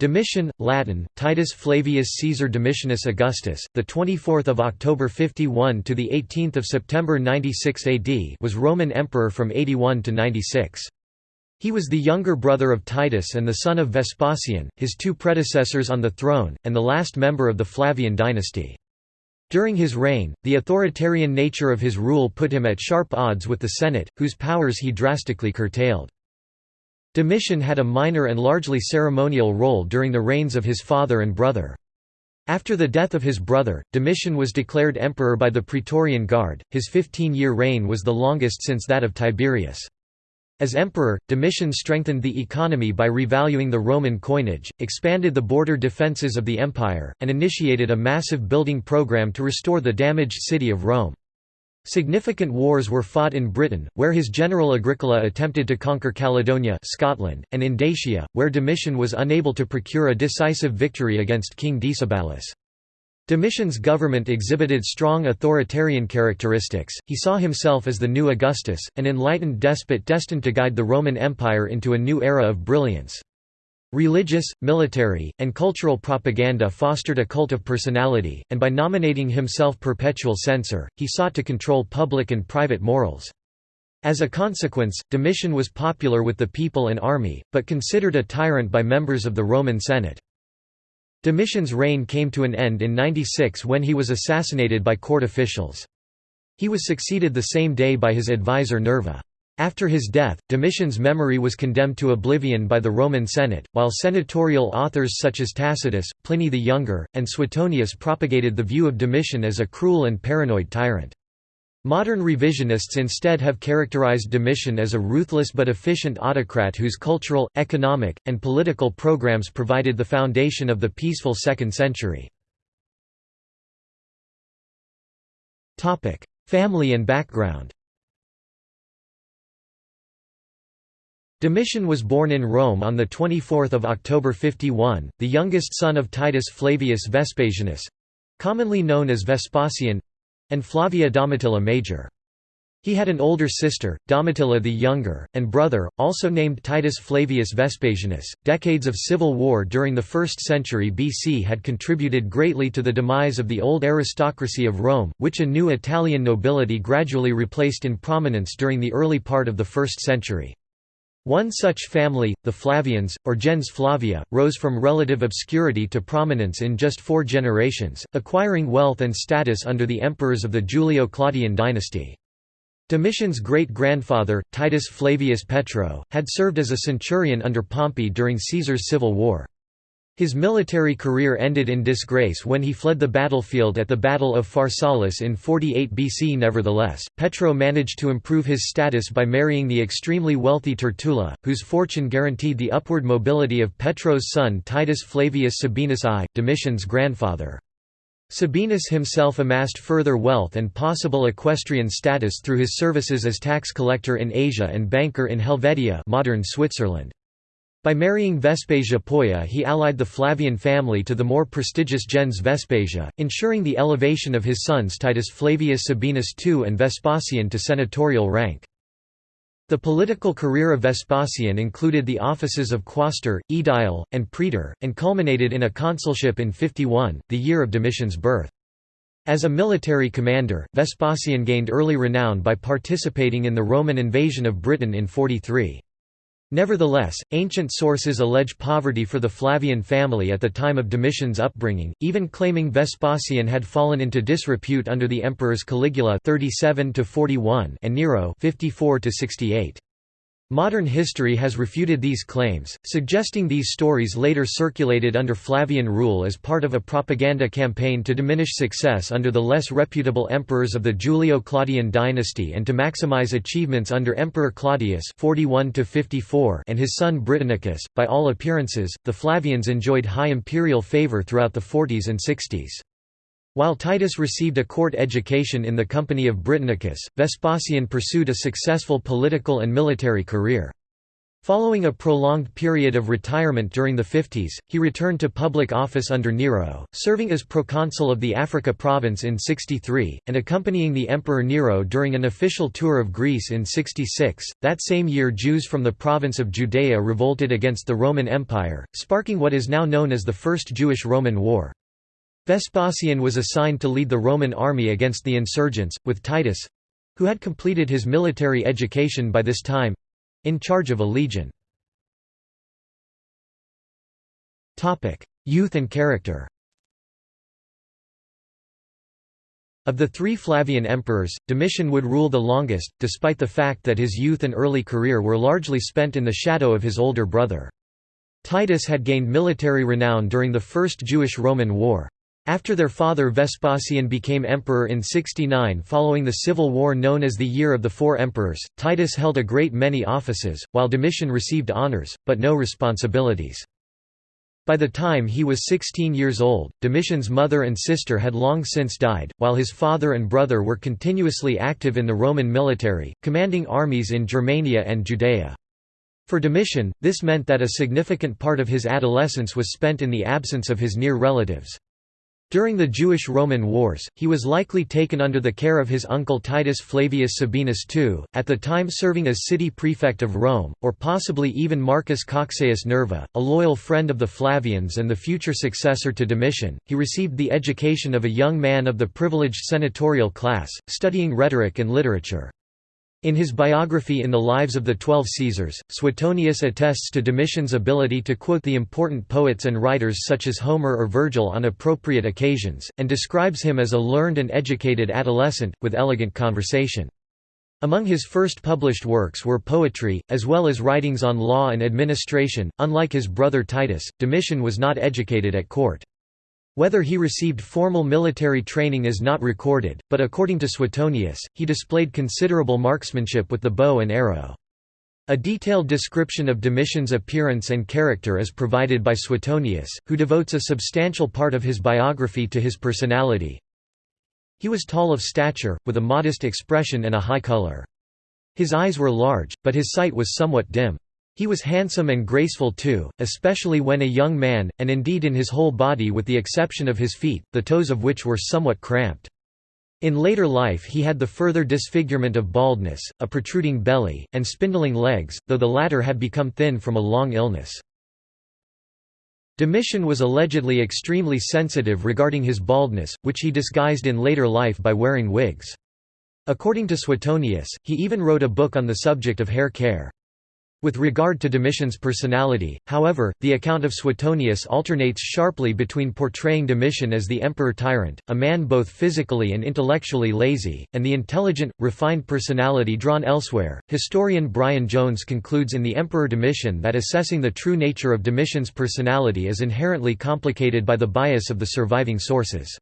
Domitian, Latin, Titus Flavius Caesar Domitianus Augustus, the 24th of October 51 to the 18th of September 96 AD, was Roman emperor from 81 to 96. He was the younger brother of Titus and the son of Vespasian, his two predecessors on the throne, and the last member of the Flavian dynasty. During his reign, the authoritarian nature of his rule put him at sharp odds with the Senate, whose powers he drastically curtailed. Domitian had a minor and largely ceremonial role during the reigns of his father and brother. After the death of his brother, Domitian was declared emperor by the Praetorian Guard. His 15-year reign was the longest since that of Tiberius. As emperor, Domitian strengthened the economy by revaluing the Roman coinage, expanded the border defences of the empire, and initiated a massive building program to restore the damaged city of Rome. Significant wars were fought in Britain, where his general Agricola attempted to conquer Caledonia Scotland, and in Dacia, where Domitian was unable to procure a decisive victory against King Decebalus. Domitian's government exhibited strong authoritarian characteristics, he saw himself as the new Augustus, an enlightened despot destined to guide the Roman Empire into a new era of brilliance. Religious, military, and cultural propaganda fostered a cult of personality, and by nominating himself perpetual censor, he sought to control public and private morals. As a consequence, Domitian was popular with the people and army, but considered a tyrant by members of the Roman Senate. Domitian's reign came to an end in 96 when he was assassinated by court officials. He was succeeded the same day by his advisor Nerva. After his death, Domitian's memory was condemned to oblivion by the Roman Senate, while senatorial authors such as Tacitus, Pliny the Younger, and Suetonius propagated the view of Domitian as a cruel and paranoid tyrant. Modern revisionists instead have characterized Domitian as a ruthless but efficient autocrat whose cultural, economic, and political programs provided the foundation of the peaceful second century. Family and background Domitian was born in Rome on 24 October 51, the youngest son of Titus Flavius Vespasianus—commonly known as Vespasian—and Flavia Domitilla Major. He had an older sister, Domitilla the Younger, and brother, also named Titus Flavius Vespasianus. Decades of civil war during the 1st century BC had contributed greatly to the demise of the old aristocracy of Rome, which a new Italian nobility gradually replaced in prominence during the early part of the 1st century. One such family, the Flavians, or gens Flavia, rose from relative obscurity to prominence in just four generations, acquiring wealth and status under the emperors of the Julio-Claudian dynasty. Domitian's great-grandfather, Titus Flavius Petro, had served as a centurion under Pompey during Caesar's civil war. His military career ended in disgrace when he fled the battlefield at the Battle of Pharsalus in 48 BC. Nevertheless, Petro managed to improve his status by marrying the extremely wealthy Tertulla, whose fortune guaranteed the upward mobility of Petro's son Titus Flavius Sabinus I, Domitian's grandfather. Sabinus himself amassed further wealth and possible equestrian status through his services as tax collector in Asia and banker in Helvetia modern Switzerland. By marrying Vespasia Polla he allied the Flavian family to the more prestigious gens Vespasia, ensuring the elevation of his sons Titus Flavius Sabinus II and Vespasian to senatorial rank. The political career of Vespasian included the offices of quaestor, aedile, and praetor, and culminated in a consulship in 51, the year of Domitian's birth. As a military commander, Vespasian gained early renown by participating in the Roman invasion of Britain in 43. Nevertheless, ancient sources allege poverty for the Flavian family at the time of Domitian's upbringing, even claiming Vespasian had fallen into disrepute under the emperors Caligula 37 and Nero 54 -68. Modern history has refuted these claims, suggesting these stories later circulated under Flavian rule as part of a propaganda campaign to diminish success under the less reputable emperors of the Julio-Claudian dynasty and to maximize achievements under Emperor Claudius 41 and his son Britannicus. By all appearances, the Flavians enjoyed high imperial favor throughout the 40s and 60s. While Titus received a court education in the company of Britannicus, Vespasian pursued a successful political and military career. Following a prolonged period of retirement during the 50s, he returned to public office under Nero, serving as proconsul of the Africa province in 63, and accompanying the Emperor Nero during an official tour of Greece in 66. That same year Jews from the province of Judea revolted against the Roman Empire, sparking what is now known as the First Jewish-Roman War. Vespasian was assigned to lead the Roman army against the insurgents, with Titus—who had completed his military education by this time, in charge of a legion. Youth and character Of the three Flavian emperors, Domitian would rule the longest, despite the fact that his youth and early career were largely spent in the shadow of his older brother. Titus had gained military renown during the First Jewish-Roman War. After their father Vespasian became emperor in 69 following the civil war known as the Year of the Four Emperors, Titus held a great many offices, while Domitian received honors, but no responsibilities. By the time he was 16 years old, Domitian's mother and sister had long since died, while his father and brother were continuously active in the Roman military, commanding armies in Germania and Judea. For Domitian, this meant that a significant part of his adolescence was spent in the absence of his near relatives. During the Jewish-Roman Wars, he was likely taken under the care of his uncle Titus Flavius Sabinus II, at the time serving as city prefect of Rome, or possibly even Marcus Cocceius Nerva, a loyal friend of the Flavians and the future successor to Domitian. He received the education of a young man of the privileged senatorial class, studying rhetoric and literature. In his biography In the Lives of the Twelve Caesars, Suetonius attests to Domitian's ability to quote the important poets and writers such as Homer or Virgil on appropriate occasions, and describes him as a learned and educated adolescent, with elegant conversation. Among his first published works were poetry, as well as writings on law and administration. Unlike his brother Titus, Domitian was not educated at court. Whether he received formal military training is not recorded, but according to Suetonius, he displayed considerable marksmanship with the bow and arrow. A detailed description of Domitian's appearance and character is provided by Suetonius, who devotes a substantial part of his biography to his personality. He was tall of stature, with a modest expression and a high color. His eyes were large, but his sight was somewhat dim. He was handsome and graceful too, especially when a young man, and indeed in his whole body with the exception of his feet, the toes of which were somewhat cramped. In later life he had the further disfigurement of baldness, a protruding belly, and spindling legs, though the latter had become thin from a long illness. Domitian was allegedly extremely sensitive regarding his baldness, which he disguised in later life by wearing wigs. According to Suetonius, he even wrote a book on the subject of hair care. With regard to Domitian's personality, however, the account of Suetonius alternates sharply between portraying Domitian as the emperor-tyrant, a man both physically and intellectually lazy, and the intelligent, refined personality drawn elsewhere. Historian Brian Jones concludes in The Emperor Domitian that assessing the true nature of Domitian's personality is inherently complicated by the bias of the surviving sources.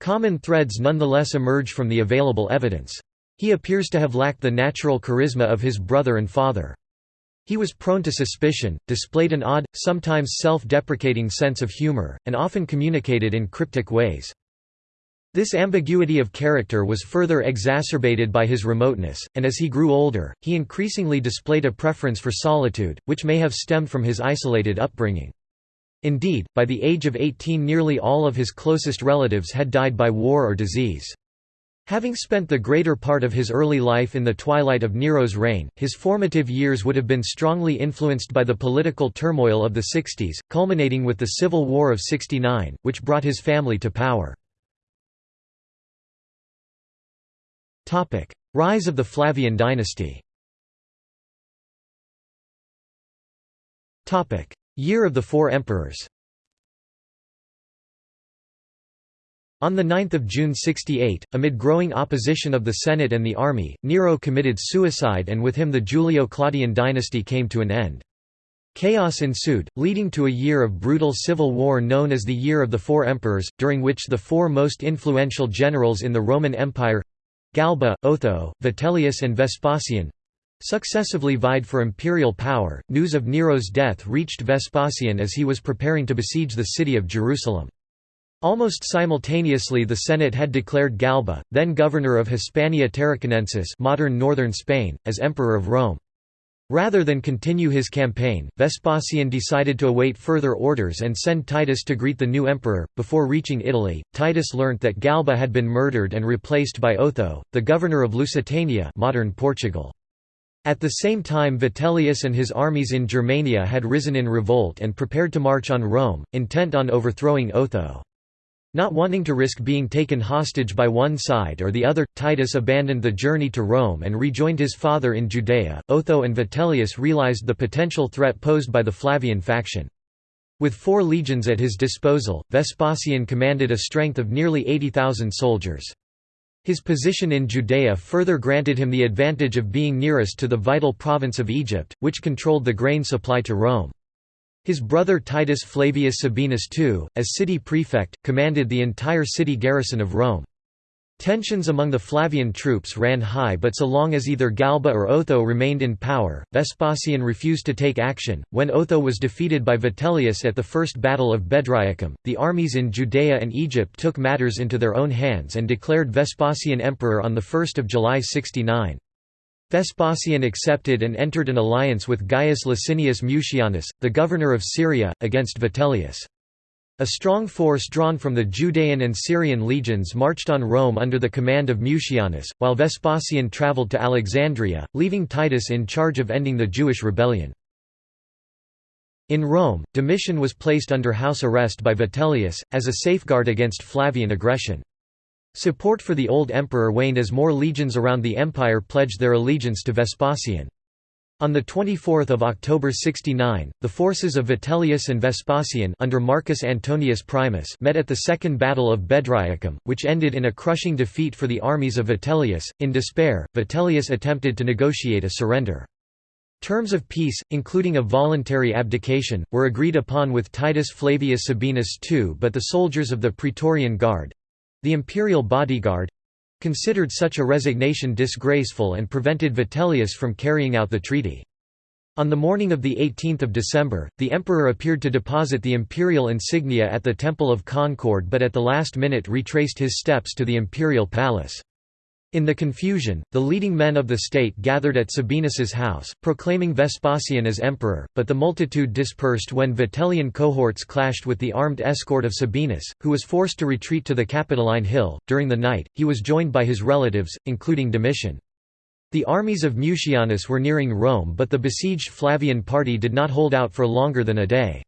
Common threads nonetheless emerge from the available evidence. He appears to have lacked the natural charisma of his brother and father. He was prone to suspicion, displayed an odd, sometimes self-deprecating sense of humor, and often communicated in cryptic ways. This ambiguity of character was further exacerbated by his remoteness, and as he grew older, he increasingly displayed a preference for solitude, which may have stemmed from his isolated upbringing. Indeed, by the age of 18 nearly all of his closest relatives had died by war or disease. Having spent the greater part of his early life in the twilight of Nero's reign, his formative years would have been strongly influenced by the political turmoil of the 60s, culminating with the Civil War of 69, which brought his family to power. Rise of the Flavian dynasty. Year of the Four Emperors On 9 June 68, amid growing opposition of the Senate and the army, Nero committed suicide and with him the Julio-Claudian dynasty came to an end. Chaos ensued, leading to a year of brutal civil war known as the Year of the Four Emperors, during which the four most influential generals in the Roman Empire—Galba, Otho, Vitellius and Vespasian—successively vied for imperial power. News of Nero's death reached Vespasian as he was preparing to besiege the city of Jerusalem. Almost simultaneously the Senate had declared Galba, then governor of Hispania Tarraconensis modern northern Spain, as Emperor of Rome. Rather than continue his campaign, Vespasian decided to await further orders and send Titus to greet the new emperor. Before reaching Italy, Titus learnt that Galba had been murdered and replaced by Otho, the governor of Lusitania, modern Portugal. At the same time Vitellius and his armies in Germania had risen in revolt and prepared to march on Rome, intent on overthrowing Otho. Not wanting to risk being taken hostage by one side or the other, Titus abandoned the journey to Rome and rejoined his father in Judea. Otho and Vitellius realized the potential threat posed by the Flavian faction. With four legions at his disposal, Vespasian commanded a strength of nearly 80,000 soldiers. His position in Judea further granted him the advantage of being nearest to the vital province of Egypt, which controlled the grain supply to Rome. His brother Titus Flavius Sabinus II, as city prefect, commanded the entire city garrison of Rome. Tensions among the Flavian troops ran high but so long as either Galba or Otho remained in power, Vespasian refused to take action. When Otho was defeated by Vitellius at the First Battle of Bedriacum, the armies in Judea and Egypt took matters into their own hands and declared Vespasian emperor on 1 July 69. Vespasian accepted and entered an alliance with Gaius Licinius Mucianus, the governor of Syria, against Vitellius. A strong force drawn from the Judean and Syrian legions marched on Rome under the command of Mucianus, while Vespasian travelled to Alexandria, leaving Titus in charge of ending the Jewish rebellion. In Rome, Domitian was placed under house arrest by Vitellius, as a safeguard against Flavian aggression. Support for the old emperor waned as more legions around the empire pledged their allegiance to Vespasian. On 24 October 69, the forces of Vitellius and Vespasian under Marcus Antonius Primus met at the Second Battle of Bedriacum, which ended in a crushing defeat for the armies of Vitellius. In despair, Vitellius attempted to negotiate a surrender. Terms of peace, including a voluntary abdication, were agreed upon with Titus Flavius Sabinus II but the soldiers of the Praetorian Guard, the imperial bodyguard considered such a resignation disgraceful and prevented Vitellius from carrying out the treaty. On the morning of 18 December, the emperor appeared to deposit the imperial insignia at the Temple of Concord but at the last minute retraced his steps to the imperial palace. In the confusion, the leading men of the state gathered at Sabinus's house, proclaiming Vespasian as emperor, but the multitude dispersed when Vitellian cohorts clashed with the armed escort of Sabinus, who was forced to retreat to the Capitoline Hill. During the night, he was joined by his relatives, including Domitian. The armies of Mucianus were nearing Rome but the besieged Flavian party did not hold out for longer than a day.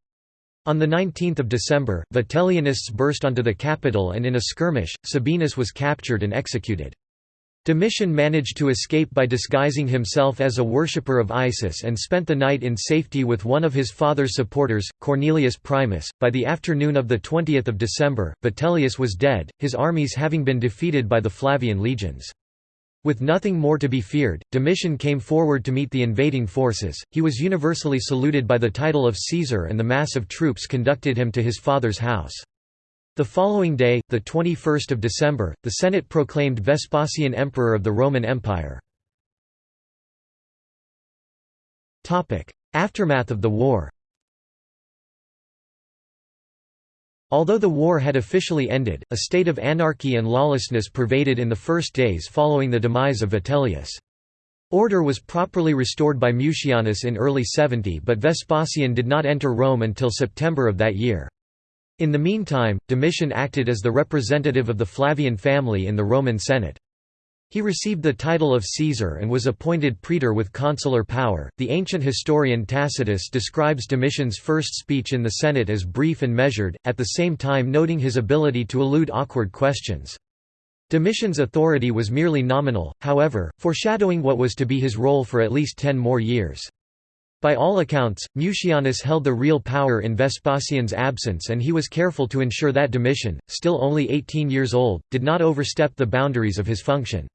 On 19 December, Vitellianists burst onto the capital and in a skirmish, Sabinus was captured and executed. Domitian managed to escape by disguising himself as a worshipper of Isis and spent the night in safety with one of his father's supporters, Cornelius Primus. By the afternoon of 20 December, Vitellius was dead, his armies having been defeated by the Flavian legions. With nothing more to be feared, Domitian came forward to meet the invading forces. He was universally saluted by the title of Caesar and the mass of troops conducted him to his father's house. The following day, the 21st of December, the Senate proclaimed Vespasian emperor of the Roman Empire. Topic: Aftermath of the war. Although the war had officially ended, a state of anarchy and lawlessness pervaded in the first days following the demise of Vitellius. Order was properly restored by Mucianus in early 70 but Vespasian did not enter Rome until September of that year. In the meantime, Domitian acted as the representative of the Flavian family in the Roman Senate. He received the title of Caesar and was appointed praetor with consular power. The ancient historian Tacitus describes Domitian's first speech in the Senate as brief and measured, at the same time noting his ability to elude awkward questions. Domitian's authority was merely nominal, however, foreshadowing what was to be his role for at least ten more years. By all accounts, Mucianus held the real power in Vespasian's absence and he was careful to ensure that Domitian, still only 18 years old, did not overstep the boundaries of his function.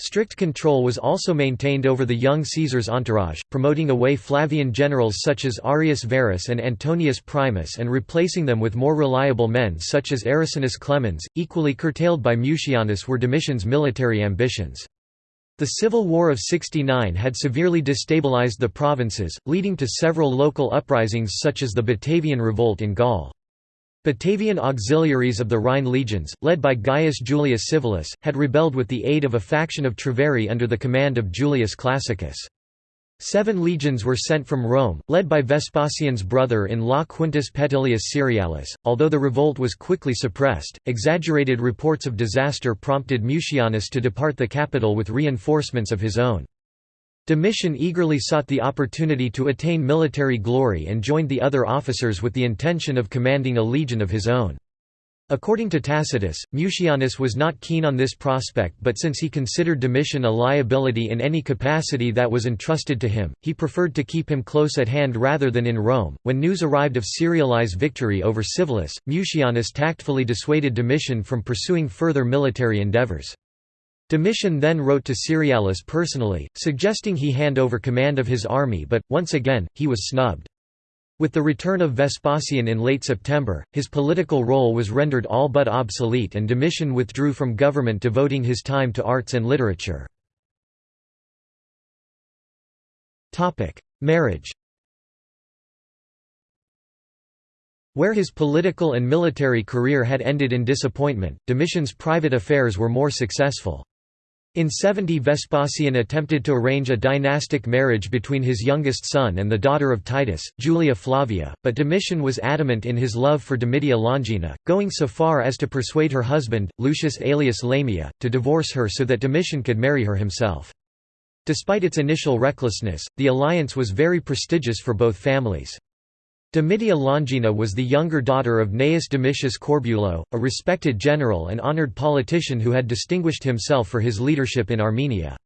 Strict control was also maintained over the young Caesar's entourage, promoting away Flavian generals such as Arrius Varus and Antonius Primus and replacing them with more reliable men such as Arresianus Clemens. Equally curtailed by Mucianus were Domitian's military ambitions. The Civil War of 69 had severely destabilized the provinces, leading to several local uprisings such as the Batavian Revolt in Gaul. Batavian auxiliaries of the Rhine legions, led by Gaius Julius Civilis, had rebelled with the aid of a faction of Treveri under the command of Julius Classicus. Seven legions were sent from Rome, led by Vespasian's brother-in-law Quintus Petilius Cerealis. Although the revolt was quickly suppressed, exaggerated reports of disaster prompted Mucianus to depart the capital with reinforcements of his own. Domitian eagerly sought the opportunity to attain military glory and joined the other officers with the intention of commanding a legion of his own. According to Tacitus, Mucianus was not keen on this prospect but since he considered Domitian a liability in any capacity that was entrusted to him, he preferred to keep him close at hand rather than in Rome. When news arrived of Cerealis' victory over Civilis, Mucianus tactfully dissuaded Domitian from pursuing further military endeavours. Domitian then wrote to Cerealis personally, suggesting he hand over command of his army but, once again, he was snubbed. With the return of Vespasian in late September, his political role was rendered all but obsolete and Domitian withdrew from government devoting his time to arts and literature. Marriage Where his political and military career had ended in disappointment, Domitian's private affairs were more successful. In 70 Vespasian attempted to arrange a dynastic marriage between his youngest son and the daughter of Titus, Julia Flavia, but Domitian was adamant in his love for Domitia Longina, going so far as to persuade her husband, Lucius Aelius Lamia, to divorce her so that Domitian could marry her himself. Despite its initial recklessness, the alliance was very prestigious for both families. Domitia Longina was the younger daughter of Gnaeus Domitius Corbulo, a respected general and honored politician who had distinguished himself for his leadership in Armenia.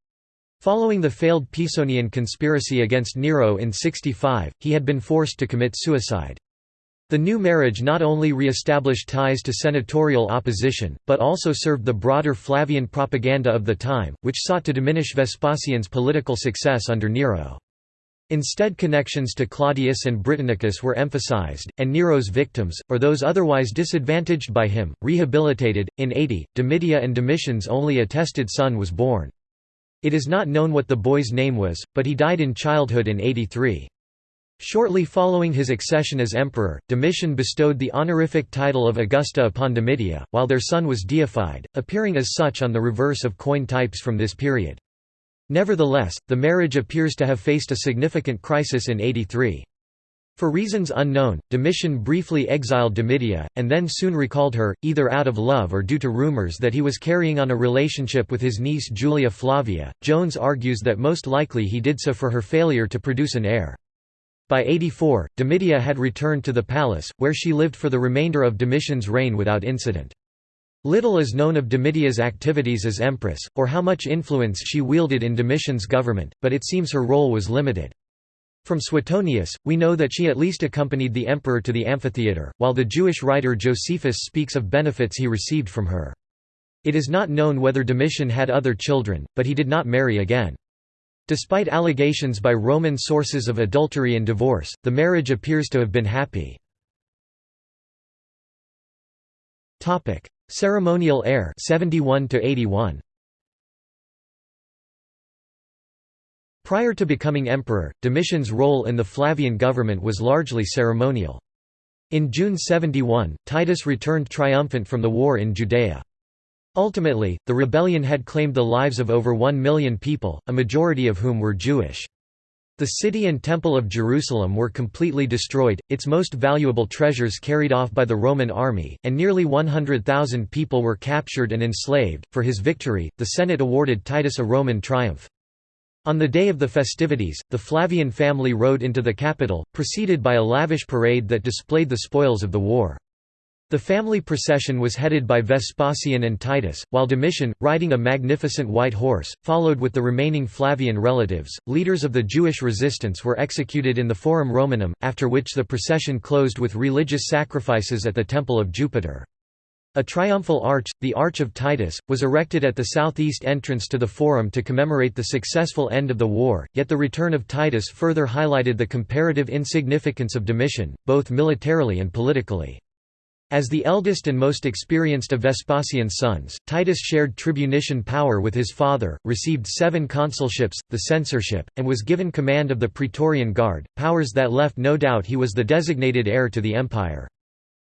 Following the failed Pisonian conspiracy against Nero in 65, he had been forced to commit suicide. The new marriage not only re-established ties to senatorial opposition, but also served the broader Flavian propaganda of the time, which sought to diminish Vespasian's political success under Nero. Instead connections to Claudius and Britannicus were emphasized, and Nero's victims, or those otherwise disadvantaged by him, rehabilitated. In 80, Domitia and Domitian's only attested son was born. It is not known what the boy's name was, but he died in childhood in 83. Shortly following his accession as emperor, Domitian bestowed the honorific title of Augusta upon Domitia, while their son was deified, appearing as such on the reverse of coin types from this period. Nevertheless, the marriage appears to have faced a significant crisis in 83. For reasons unknown, Domitian briefly exiled Domitia, and then soon recalled her, either out of love or due to rumors that he was carrying on a relationship with his niece Julia Flavia. Jones argues that most likely he did so for her failure to produce an heir. By 84, Domitia had returned to the palace, where she lived for the remainder of Domitian's reign without incident. Little is known of Domitia's activities as empress, or how much influence she wielded in Domitian's government, but it seems her role was limited. From Suetonius, we know that she at least accompanied the emperor to the amphitheatre, while the Jewish writer Josephus speaks of benefits he received from her. It is not known whether Domitian had other children, but he did not marry again. Despite allegations by Roman sources of adultery and divorce, the marriage appears to have been happy. Ceremonial heir 71 to 81 Prior to becoming emperor, Domitian's role in the Flavian government was largely ceremonial. In June 71, Titus returned triumphant from the war in Judea. Ultimately, the rebellion had claimed the lives of over one million people, a majority of whom were Jewish. The city and temple of Jerusalem were completely destroyed, its most valuable treasures carried off by the Roman army, and nearly 100,000 people were captured and enslaved. For his victory, the Senate awarded Titus a Roman triumph. On the day of the festivities, the Flavian family rode into the capital, preceded by a lavish parade that displayed the spoils of the war. The family procession was headed by Vespasian and Titus, while Domitian, riding a magnificent white horse, followed with the remaining Flavian relatives. Leaders of the Jewish resistance were executed in the Forum Romanum, after which the procession closed with religious sacrifices at the Temple of Jupiter. A triumphal arch, the Arch of Titus, was erected at the southeast entrance to the Forum to commemorate the successful end of the war, yet the return of Titus further highlighted the comparative insignificance of Domitian, both militarily and politically. As the eldest and most experienced of Vespasian's sons, Titus shared tribunician power with his father, received seven consulships, the censorship, and was given command of the Praetorian Guard, powers that left no doubt he was the designated heir to the empire.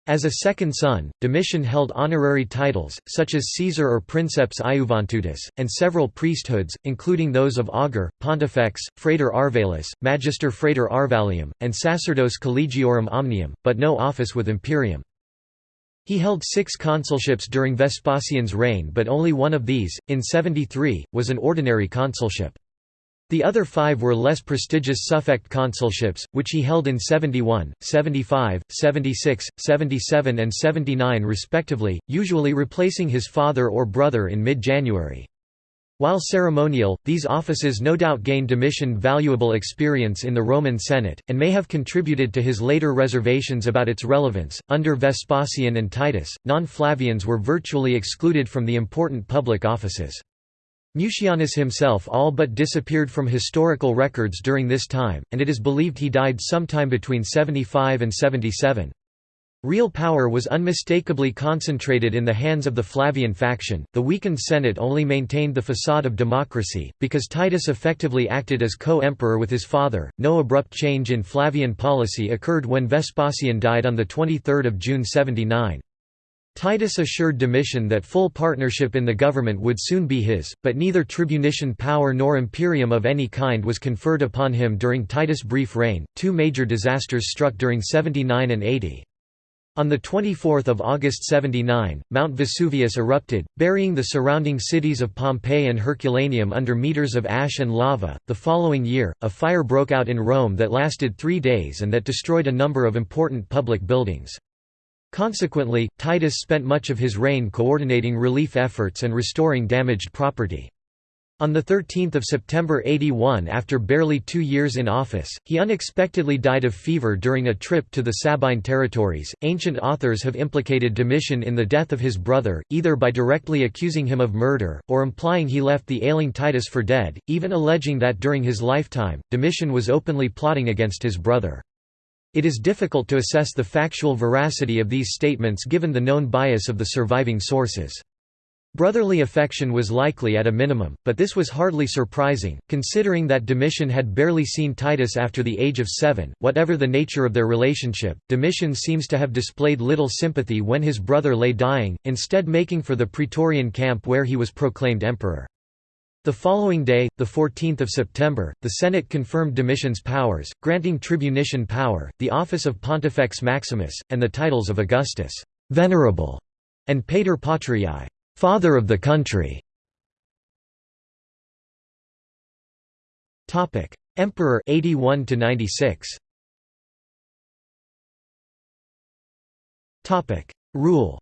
As a second son, Domitian held honorary titles, such as Caesar or Princeps Iuventutis, and several priesthoods, including those of augur, pontifex, frater arvalis, magister frater arvalium, and sacerdos collegiorum omnium, but no office with imperium. He held six consulships during Vespasian's reign but only one of these, in 73, was an ordinary consulship. The other five were less prestigious suffect consulships, which he held in 71, 75, 76, 77 and 79 respectively, usually replacing his father or brother in mid-January. While ceremonial, these offices no doubt gained Domitian valuable experience in the Roman Senate, and may have contributed to his later reservations about its relevance. Under Vespasian and Titus, non Flavians were virtually excluded from the important public offices. Mucianus himself all but disappeared from historical records during this time, and it is believed he died sometime between 75 and 77. Real power was unmistakably concentrated in the hands of the Flavian faction. The weakened Senate only maintained the facade of democracy, because Titus effectively acted as co emperor with his father. No abrupt change in Flavian policy occurred when Vespasian died on 23 June 79. Titus assured Domitian that full partnership in the government would soon be his, but neither tribunician power nor imperium of any kind was conferred upon him during Titus' brief reign. Two major disasters struck during 79 and 80. On 24 August 79, Mount Vesuvius erupted, burying the surrounding cities of Pompeii and Herculaneum under meters of ash and lava. The following year, a fire broke out in Rome that lasted three days and that destroyed a number of important public buildings. Consequently, Titus spent much of his reign coordinating relief efforts and restoring damaged property. On 13 September 81 after barely two years in office, he unexpectedly died of fever during a trip to the Sabine territories. Ancient authors have implicated Domitian in the death of his brother, either by directly accusing him of murder, or implying he left the ailing Titus for dead, even alleging that during his lifetime, Domitian was openly plotting against his brother. It is difficult to assess the factual veracity of these statements given the known bias of the surviving sources. Brotherly affection was likely at a minimum, but this was hardly surprising, considering that Domitian had barely seen Titus after the age of seven. Whatever the nature of their relationship, Domitian seems to have displayed little sympathy when his brother lay dying, instead making for the Praetorian camp where he was proclaimed emperor. The following day, 14 September, the Senate confirmed Domitian's powers, granting tribunician power, the office of Pontifex Maximus, and the titles of Augustus Venerable", and Pater Patriae Father of the country". Emperor 81 to 96. Topic: Rule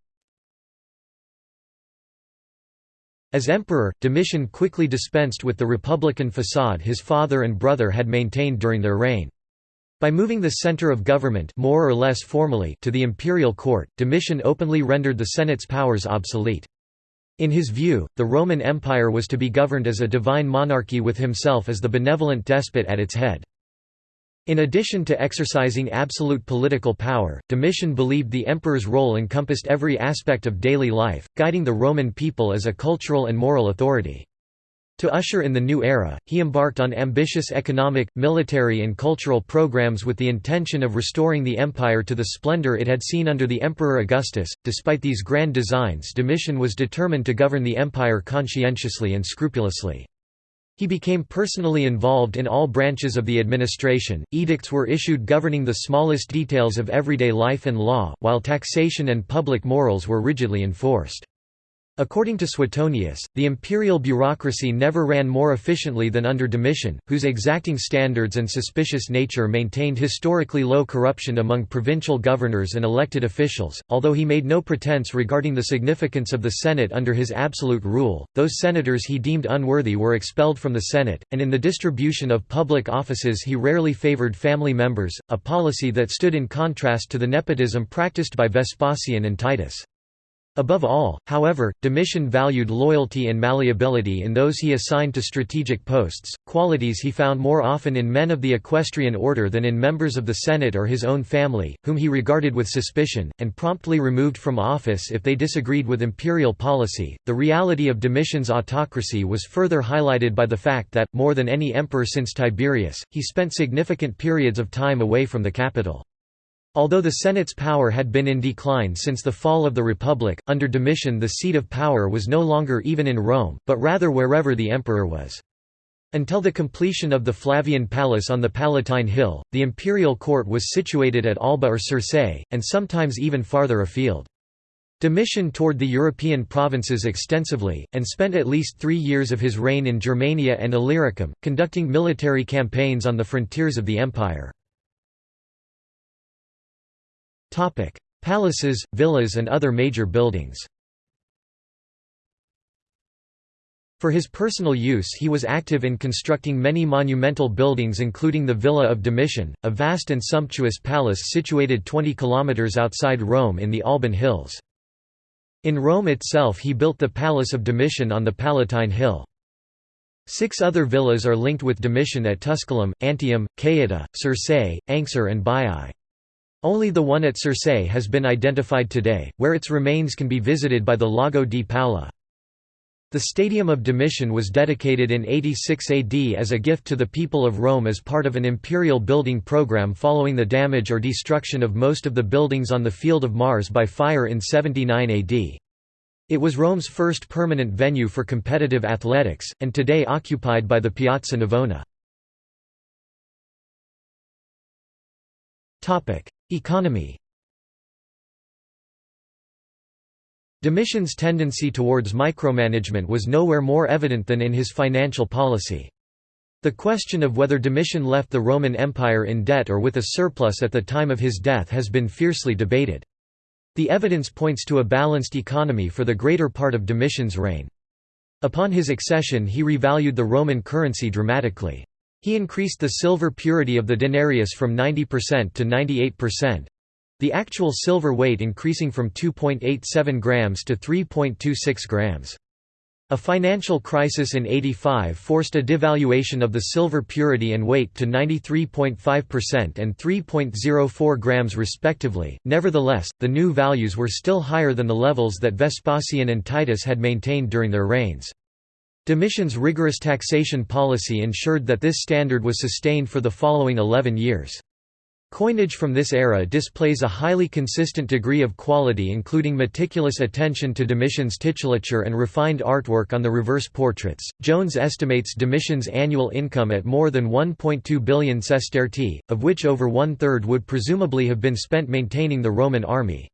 As emperor, Domitian quickly dispensed with the republican facade his father and brother had maintained during their reign. By moving the center of government more or less formally to the imperial court, Domitian openly rendered the Senate's powers obsolete. In his view, the Roman Empire was to be governed as a divine monarchy with himself as the benevolent despot at its head. In addition to exercising absolute political power, Domitian believed the emperor's role encompassed every aspect of daily life, guiding the Roman people as a cultural and moral authority. To usher in the new era, he embarked on ambitious economic, military and cultural programs with the intention of restoring the empire to the splendor it had seen under the Emperor Augustus. Despite these grand designs Domitian was determined to govern the empire conscientiously and scrupulously. He became personally involved in all branches of the administration, edicts were issued governing the smallest details of everyday life and law, while taxation and public morals were rigidly enforced. According to Suetonius, the imperial bureaucracy never ran more efficiently than under Domitian, whose exacting standards and suspicious nature maintained historically low corruption among provincial governors and elected officials. Although he made no pretense regarding the significance of the Senate under his absolute rule, those senators he deemed unworthy were expelled from the Senate, and in the distribution of public offices he rarely favored family members, a policy that stood in contrast to the nepotism practiced by Vespasian and Titus. Above all, however, Domitian valued loyalty and malleability in those he assigned to strategic posts, qualities he found more often in men of the equestrian order than in members of the Senate or his own family, whom he regarded with suspicion, and promptly removed from office if they disagreed with imperial policy. The reality of Domitian's autocracy was further highlighted by the fact that, more than any emperor since Tiberius, he spent significant periods of time away from the capital. Although the Senate's power had been in decline since the fall of the Republic, under Domitian the seat of power was no longer even in Rome, but rather wherever the emperor was. Until the completion of the Flavian Palace on the Palatine Hill, the imperial court was situated at Alba or Circeii, and sometimes even farther afield. Domitian toured the European provinces extensively, and spent at least three years of his reign in Germania and Illyricum, conducting military campaigns on the frontiers of the empire. Palaces, villas and other major buildings For his personal use he was active in constructing many monumental buildings including the Villa of Domitian, a vast and sumptuous palace situated 20 kilometers outside Rome in the Alban Hills. In Rome itself he built the Palace of Domitian on the Palatine Hill. Six other villas are linked with Domitian at Tusculum, Antium, Caieta, Circei, Anxur and Baiae. Only the one at Circeii has been identified today, where its remains can be visited by the Lago di Paola. The Stadium of Domitian was dedicated in 86 AD as a gift to the people of Rome as part of an imperial building program following the damage or destruction of most of the buildings on the Field of Mars by fire in 79 AD. It was Rome's first permanent venue for competitive athletics, and today occupied by the Piazza Navona. Economy Domitian's tendency towards micromanagement was nowhere more evident than in his financial policy. The question of whether Domitian left the Roman Empire in debt or with a surplus at the time of his death has been fiercely debated. The evidence points to a balanced economy for the greater part of Domitian's reign. Upon his accession he revalued the Roman currency dramatically. He increased the silver purity of the denarius from 90% to 98%. The actual silver weight increasing from 2.87 grams to 3.26 grams. A financial crisis in 85 forced a devaluation of the silver purity and weight to 93.5% and 3.04 grams respectively. Nevertheless, the new values were still higher than the levels that Vespasian and Titus had maintained during their reigns. Domitian's rigorous taxation policy ensured that this standard was sustained for the following 11 years. Coinage from this era displays a highly consistent degree of quality including meticulous attention to Domitian's titulature and refined artwork on the reverse portraits. Jones estimates Domitian's annual income at more than 1.2 billion sestertii, of which over one-third would presumably have been spent maintaining the Roman army.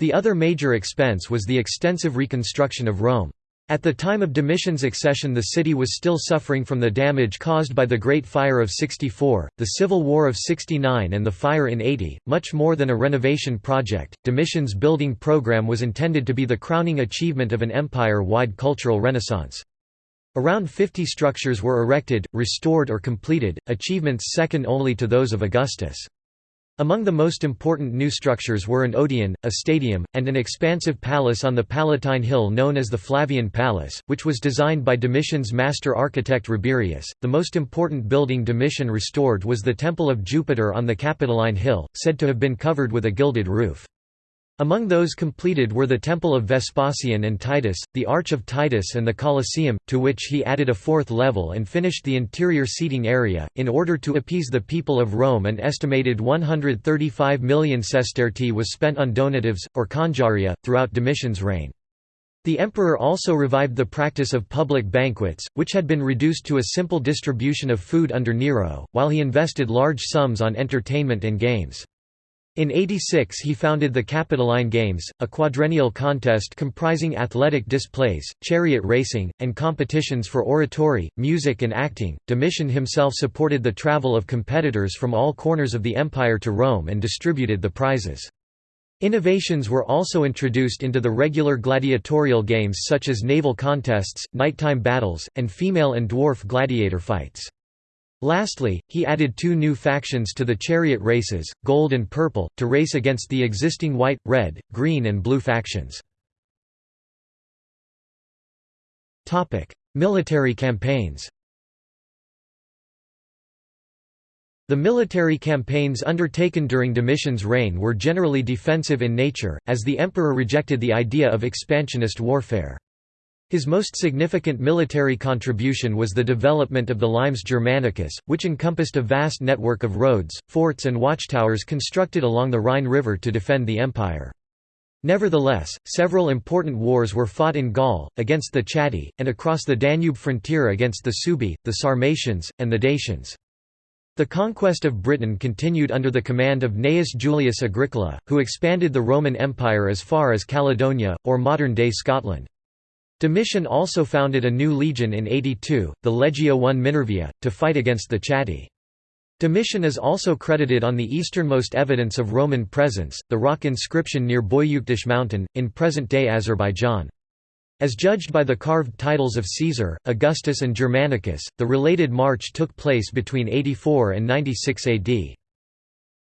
The other major expense was the extensive reconstruction of Rome. At the time of Domitian's accession the city was still suffering from the damage caused by the Great Fire of 64, the Civil War of 69 and the fire in 80. Much more than a renovation project, Domitian's building program was intended to be the crowning achievement of an empire-wide cultural renaissance. Around 50 structures were erected, restored or completed, achievements second only to those of Augustus. Among the most important new structures were an odeon, a stadium, and an expansive palace on the Palatine Hill known as the Flavian Palace, which was designed by Domitian's master architect Rabirius. The most important building Domitian restored was the Temple of Jupiter on the Capitoline Hill, said to have been covered with a gilded roof. Among those completed were the Temple of Vespasian and Titus, the Arch of Titus and the Colosseum, to which he added a fourth level and finished the interior seating area. In order to appease the people of Rome an estimated 135 million sestertii was spent on donatives, or congiaria, throughout Domitian's reign. The emperor also revived the practice of public banquets, which had been reduced to a simple distribution of food under Nero, while he invested large sums on entertainment and games. In 86 he founded the Capitoline Games, a quadrennial contest comprising athletic displays, chariot racing, and competitions for oratory, music and acting. Domitian himself supported the travel of competitors from all corners of the empire to Rome and distributed the prizes. Innovations were also introduced into the regular gladiatorial games such as naval contests, nighttime battles, and female and dwarf gladiator fights. Lastly, he added two new factions to the chariot races, gold and purple, to race against the existing white, red, green and blue factions. Military campaigns The military campaigns undertaken during Domitian's reign were generally defensive in nature, as the emperor rejected the idea of expansionist warfare. His most significant military contribution was the development of the Limes Germanicus, which encompassed a vast network of roads, forts and watchtowers constructed along the Rhine River to defend the empire. Nevertheless, several important wars were fought in Gaul, against the Chatti, and across the Danube frontier against the Suebi, the Sarmatians, and the Dacians. The conquest of Britain continued under the command of Gnaeus Julius Agricola, who expanded the Roman Empire as far as Caledonia, or modern-day Scotland. Domitian also founded a new legion in 82, the Legio I Minervia, to fight against the Chatti. Domitian is also credited on the easternmost evidence of Roman presence, the rock inscription near Boyukdash mountain, in present-day Azerbaijan. As judged by the carved titles of Caesar, Augustus and Germanicus, the related march took place between 84 and 96 AD.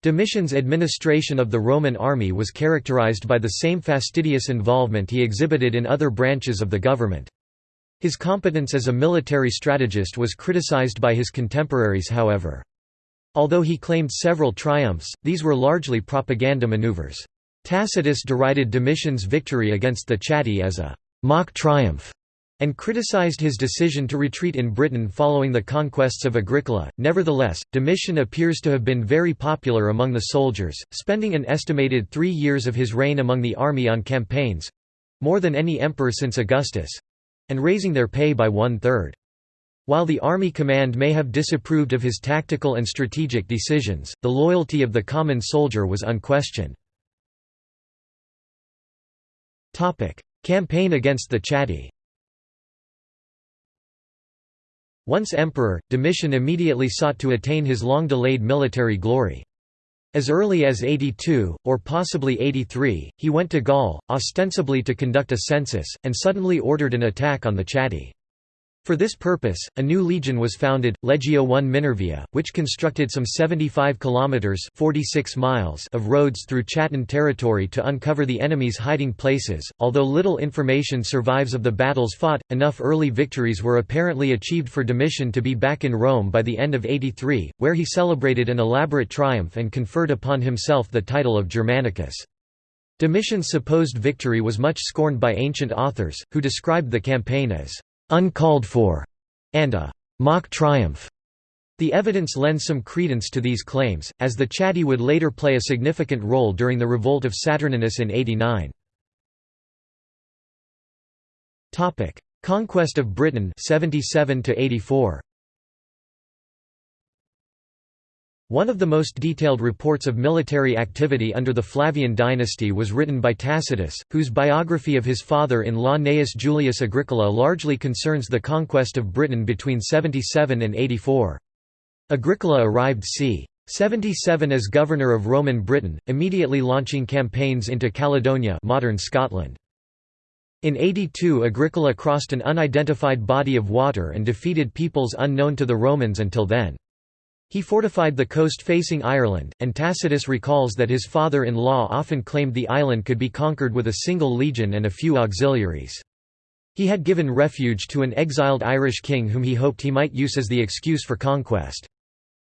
Domitian's administration of the Roman army was characterized by the same fastidious involvement he exhibited in other branches of the government. His competence as a military strategist was criticized by his contemporaries however. Although he claimed several triumphs, these were largely propaganda maneuvers. Tacitus derided Domitian's victory against the Chatti as a mock triumph and criticized his decision to retreat in Britain following the conquests of Agricola. Nevertheless, Domitian appears to have been very popular among the soldiers, spending an estimated three years of his reign among the army on campaigns more than any emperor since Augustus and raising their pay by one third. While the army command may have disapproved of his tactical and strategic decisions, the loyalty of the common soldier was unquestioned. Campaign against the Chatti Once emperor, Domitian immediately sought to attain his long-delayed military glory. As early as 82, or possibly 83, he went to Gaul, ostensibly to conduct a census, and suddenly ordered an attack on the Chatti. For this purpose, a new legion was founded, Legio I Minervia, which constructed some 75 kilometers (46 miles) of roads through Chattan territory to uncover the enemy's hiding places. Although little information survives of the battles fought, enough early victories were apparently achieved for Domitian to be back in Rome by the end of 83, where he celebrated an elaborate triumph and conferred upon himself the title of Germanicus. Domitian's supposed victory was much scorned by ancient authors, who described the campaign as uncalled for, and a mock triumph. The evidence lends some credence to these claims, as the Chatti would later play a significant role during the revolt of Saturninus in 89. Conquest of Britain 77 to 84. One of the most detailed reports of military activity under the Flavian dynasty was written by Tacitus, whose biography of his father-in-law Gnaeus Julius Agricola largely concerns the conquest of Britain between 77 and 84. Agricola arrived c. 77 as governor of Roman Britain, immediately launching campaigns into Caledonia modern Scotland. In 82 Agricola crossed an unidentified body of water and defeated peoples unknown to the Romans until then. He fortified the coast facing Ireland, and Tacitus recalls that his father-in-law often claimed the island could be conquered with a single legion and a few auxiliaries. He had given refuge to an exiled Irish king whom he hoped he might use as the excuse for conquest.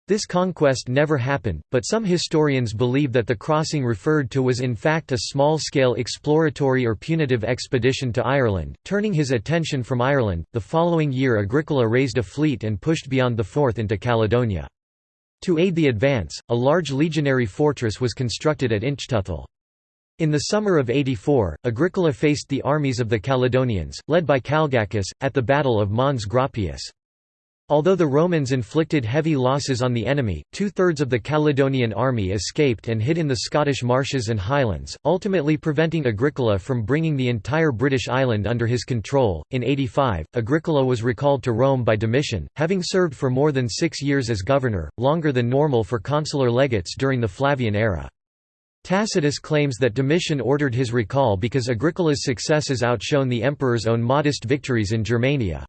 This conquest never happened, but some historians believe that the crossing referred to was in fact a small-scale exploratory or punitive expedition to Ireland. Turning his attention from Ireland, the following year Agricola raised a fleet and pushed beyond the Forth into Caledonia. To aid the advance, a large legionary fortress was constructed at Inchtuthil. In the summer of 84, Agricola faced the armies of the Caledonians, led by Calgacus, at the Battle of Mons Graupius. Although the Romans inflicted heavy losses on the enemy, two-thirds of the Caledonian army escaped and hid in the Scottish marshes and highlands, ultimately preventing Agricola from bringing the entire British island under his control. In 85, Agricola was recalled to Rome by Domitian, having served for more than six years as governor, longer than normal for consular legates during the Flavian era. Tacitus claims that Domitian ordered his recall because Agricola's successes outshone the emperor's own modest victories in Germania.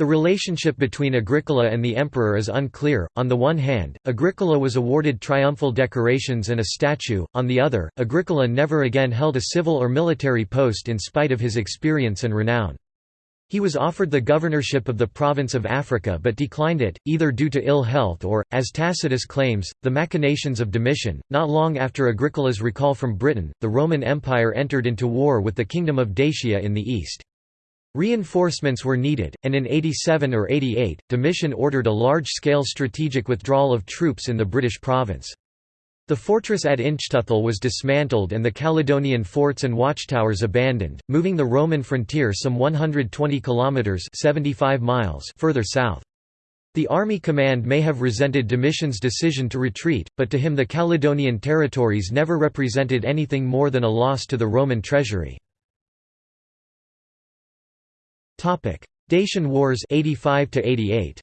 The relationship between Agricola and the emperor is unclear. On the one hand, Agricola was awarded triumphal decorations and a statue, on the other, Agricola never again held a civil or military post in spite of his experience and renown. He was offered the governorship of the province of Africa but declined it, either due to ill health or, as Tacitus claims, the machinations of Domitian. Not long after Agricola's recall from Britain, the Roman Empire entered into war with the Kingdom of Dacia in the east. Reinforcements were needed, and in 87 or 88, Domitian ordered a large-scale strategic withdrawal of troops in the British province. The fortress at Inchtuthil was dismantled and the Caledonian forts and watchtowers abandoned, moving the Roman frontier some 120 kilometers (75 miles) further south. The army command may have resented Domitian's decision to retreat, but to him the Caledonian territories never represented anything more than a loss to the Roman treasury. Dacian Wars 85 88.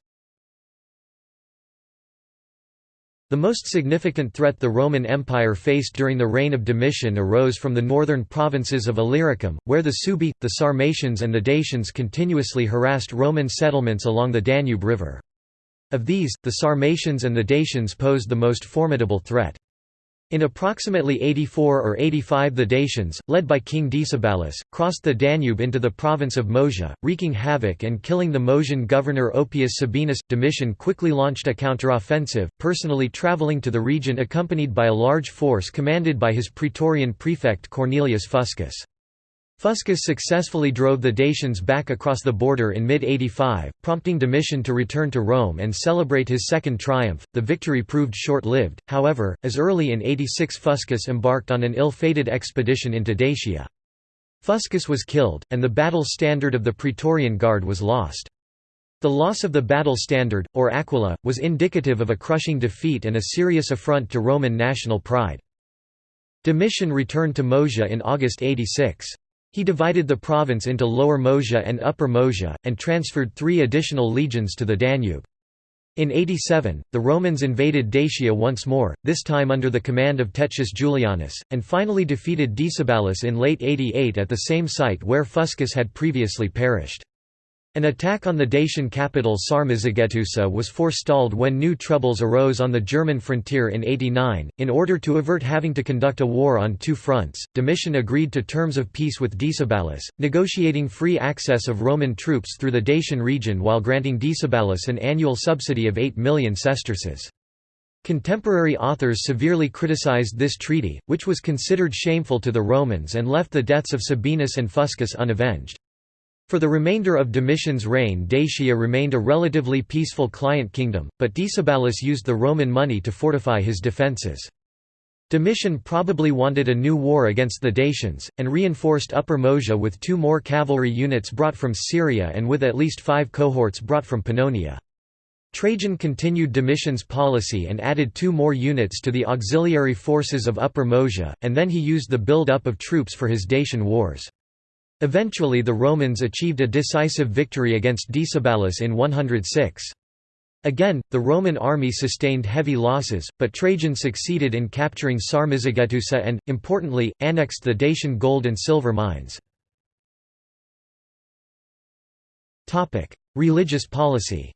The most significant threat the Roman Empire faced during the reign of Domitian arose from the northern provinces of Illyricum, where the Suebi, the Sarmatians and the Dacians continuously harassed Roman settlements along the Danube River. Of these, the Sarmatians and the Dacians posed the most formidable threat. In approximately 84 or 85 the Dacians, led by King Decebalus, crossed the Danube into the province of Moesia, wreaking havoc and killing the Moesian governor Oppius Sabinus. Domitian quickly launched a counteroffensive, personally travelling to the region accompanied by a large force commanded by his praetorian prefect Cornelius Fuscus. Fuscus successfully drove the Dacians back across the border in mid-85, prompting Domitian to return to Rome and celebrate his second triumph. The victory proved short-lived, however, as early in 86 Fuscus embarked on an ill-fated expedition into Dacia. Fuscus was killed, and the battle standard of the Praetorian Guard was lost. The loss of the battle standard, or aquila, was indicative of a crushing defeat and a serious affront to Roman national pride. Domitian returned to Moesia in August 86. He divided the province into Lower Moesia and Upper Moesia, and transferred three additional legions to the Danube. In 87, the Romans invaded Dacia once more, this time under the command of Tetius Julianus, and finally defeated Decebalus in late 88 at the same site where Fuscus had previously perished. An attack on the Dacian capital Sarmizegetusa was forestalled when new troubles arose on the German frontier in 89. In order to avert having to conduct a war on two fronts, Domitian agreed to terms of peace with Decebalus, negotiating free access of Roman troops through the Dacian region while granting Decebalus an annual subsidy of 8 million sesterces. Contemporary authors severely criticized this treaty, which was considered shameful to the Romans and left the deaths of Sabinus and Fuscus unavenged. For the remainder of Domitian's reign Dacia remained a relatively peaceful client kingdom, but Decebalus used the Roman money to fortify his defences. Domitian probably wanted a new war against the Dacians, and reinforced Upper Moesia with two more cavalry units brought from Syria and with at least five cohorts brought from Pannonia. Trajan continued Domitian's policy and added two more units to the auxiliary forces of Upper Moesia, and then he used the build-up of troops for his Dacian wars. Eventually the Romans achieved a decisive victory against Decebalus in 106. Again, the Roman army sustained heavy losses, but Trajan succeeded in capturing Sarmizegetusa and, importantly, annexed the Dacian gold and silver mines. Religious policy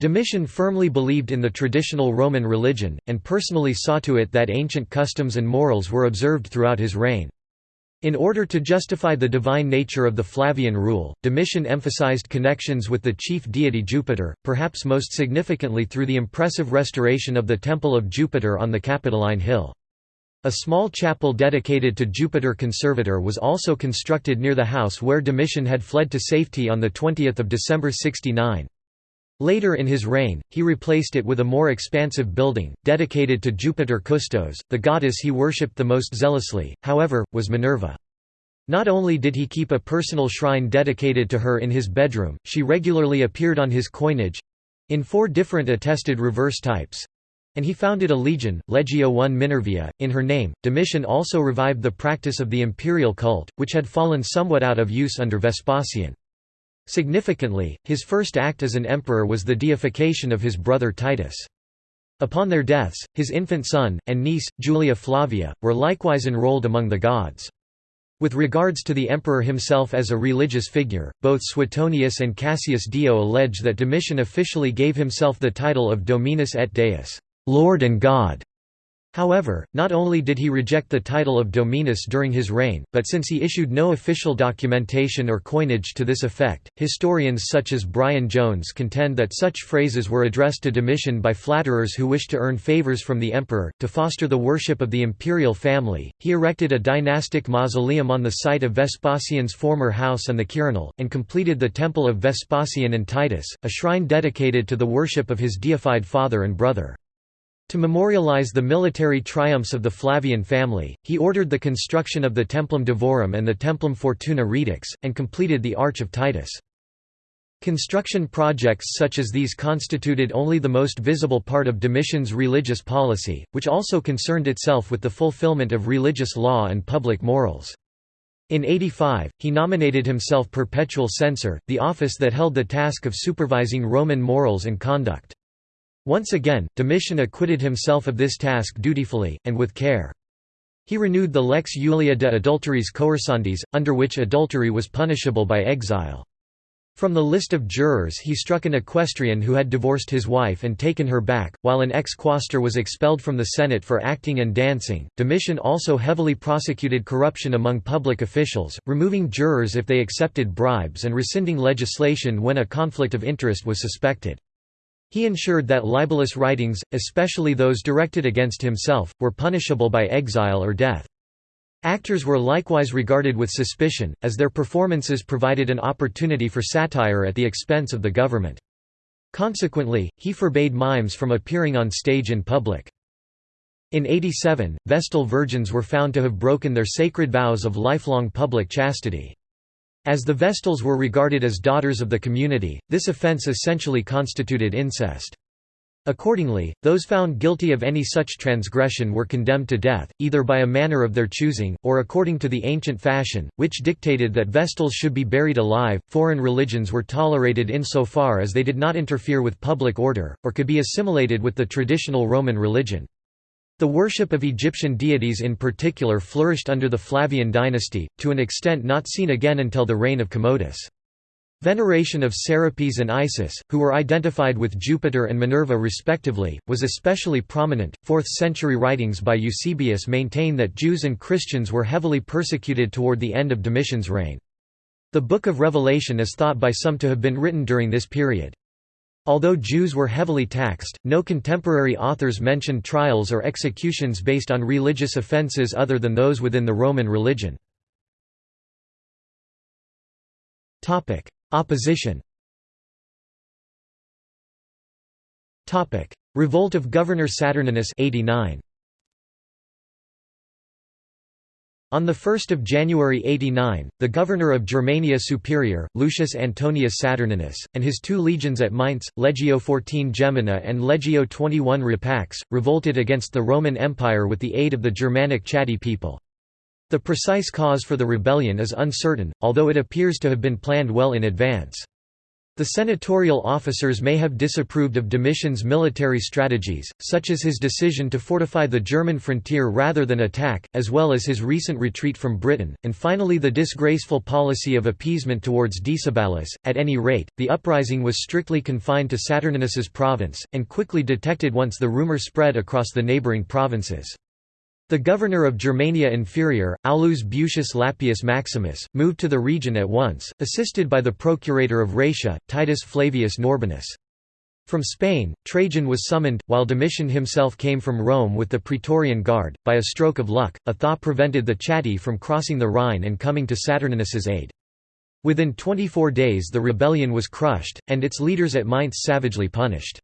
Domitian firmly believed in the traditional Roman religion, and personally saw to it that ancient customs and morals were observed throughout his reign. In order to justify the divine nature of the Flavian rule, Domitian emphasized connections with the chief deity Jupiter, perhaps most significantly through the impressive restoration of the Temple of Jupiter on the Capitoline Hill. A small chapel dedicated to Jupiter Conservator was also constructed near the house where Domitian had fled to safety on 20 December 69. Later in his reign, he replaced it with a more expansive building, dedicated to Jupiter Custos, the goddess he worshipped the most zealously, however, was Minerva. Not only did he keep a personal shrine dedicated to her in his bedroom, she regularly appeared on his coinage—in four different attested reverse types, and he founded a legion, Legio I Minervia, in her name. Domitian also revived the practice of the imperial cult, which had fallen somewhat out of use under Vespasian. Significantly, his first act as an emperor was the deification of his brother Titus. Upon their deaths, his infant son, and niece, Julia Flavia, were likewise enrolled among the gods. With regards to the emperor himself as a religious figure, both Suetonius and Cassius Dio allege that Domitian officially gave himself the title of Dominus et Deus, Lord and God. However, not only did he reject the title of Dominus during his reign, but since he issued no official documentation or coinage to this effect, historians such as Brian Jones contend that such phrases were addressed to Domitian by flatterers who wished to earn favors from the emperor. To foster the worship of the imperial family, he erected a dynastic mausoleum on the site of Vespasian's former house and the Quirinal, and completed the Temple of Vespasian and Titus, a shrine dedicated to the worship of his deified father and brother. To memorialize the military triumphs of the Flavian family, he ordered the construction of the Templum Divorum and the Templum Fortuna Redux, and completed the Arch of Titus. Construction projects such as these constituted only the most visible part of Domitian's religious policy, which also concerned itself with the fulfillment of religious law and public morals. In 85, he nominated himself perpetual censor, the office that held the task of supervising Roman morals and conduct. Once again, Domitian acquitted himself of this task dutifully, and with care. He renewed the lex Julia de adulteris coercandis, under which adultery was punishable by exile. From the list of jurors he struck an equestrian who had divorced his wife and taken her back, while an ex-quaestor was expelled from the Senate for acting and dancing. Domitian also heavily prosecuted corruption among public officials, removing jurors if they accepted bribes and rescinding legislation when a conflict of interest was suspected. He ensured that libelous writings, especially those directed against himself, were punishable by exile or death. Actors were likewise regarded with suspicion, as their performances provided an opportunity for satire at the expense of the government. Consequently, he forbade mimes from appearing on stage in public. In 87, Vestal virgins were found to have broken their sacred vows of lifelong public chastity. As the Vestals were regarded as daughters of the community, this offence essentially constituted incest. Accordingly, those found guilty of any such transgression were condemned to death, either by a manner of their choosing, or according to the ancient fashion, which dictated that Vestals should be buried alive. Foreign religions were tolerated insofar as they did not interfere with public order, or could be assimilated with the traditional Roman religion. The worship of Egyptian deities in particular flourished under the Flavian dynasty, to an extent not seen again until the reign of Commodus. Veneration of Serapis and Isis, who were identified with Jupiter and Minerva respectively, was especially prominent. 4th century writings by Eusebius maintain that Jews and Christians were heavily persecuted toward the end of Domitian's reign. The Book of Revelation is thought by some to have been written during this period. Although Jews were heavily taxed, no contemporary authors mention trials or executions based on religious offences other than those within the Roman religion. Opposition Revolt of Governor Saturninus 89. On 1 January 89, the governor of Germania Superior, Lucius Antonius Saturninus, and his two legions at Mainz, Legio XIV Gemina and Legio XXI Rapax, revolted against the Roman Empire with the aid of the Germanic Chatti people. The precise cause for the rebellion is uncertain, although it appears to have been planned well in advance. The senatorial officers may have disapproved of Domitian's military strategies, such as his decision to fortify the German frontier rather than attack, as well as his recent retreat from Britain, and finally the disgraceful policy of appeasement towards Decebalus. At any rate, the uprising was strictly confined to Saturninus's province, and quickly detected once the rumour spread across the neighbouring provinces. The governor of Germania Inferior, Aulus Bucius Lappius Maximus, moved to the region at once, assisted by the procurator of Raetia, Titus Flavius Norbanus. From Spain, Trajan was summoned, while Domitian himself came from Rome with the Praetorian Guard. By a stroke of luck, a thaw prevented the Chatti from crossing the Rhine and coming to Saturninus's aid. Within 24 days the rebellion was crushed, and its leaders at Mainz savagely punished.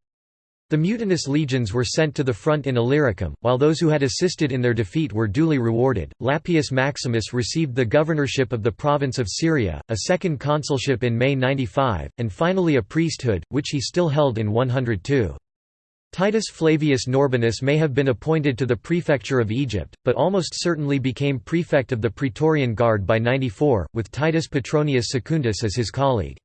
The mutinous legions were sent to the front in Illyricum, while those who had assisted in their defeat were duly rewarded. Lappius Maximus received the governorship of the province of Syria, a second consulship in May 95, and finally a priesthood, which he still held in 102. Titus Flavius Norbanus may have been appointed to the prefecture of Egypt, but almost certainly became prefect of the Praetorian Guard by 94, with Titus Petronius Secundus as his colleague.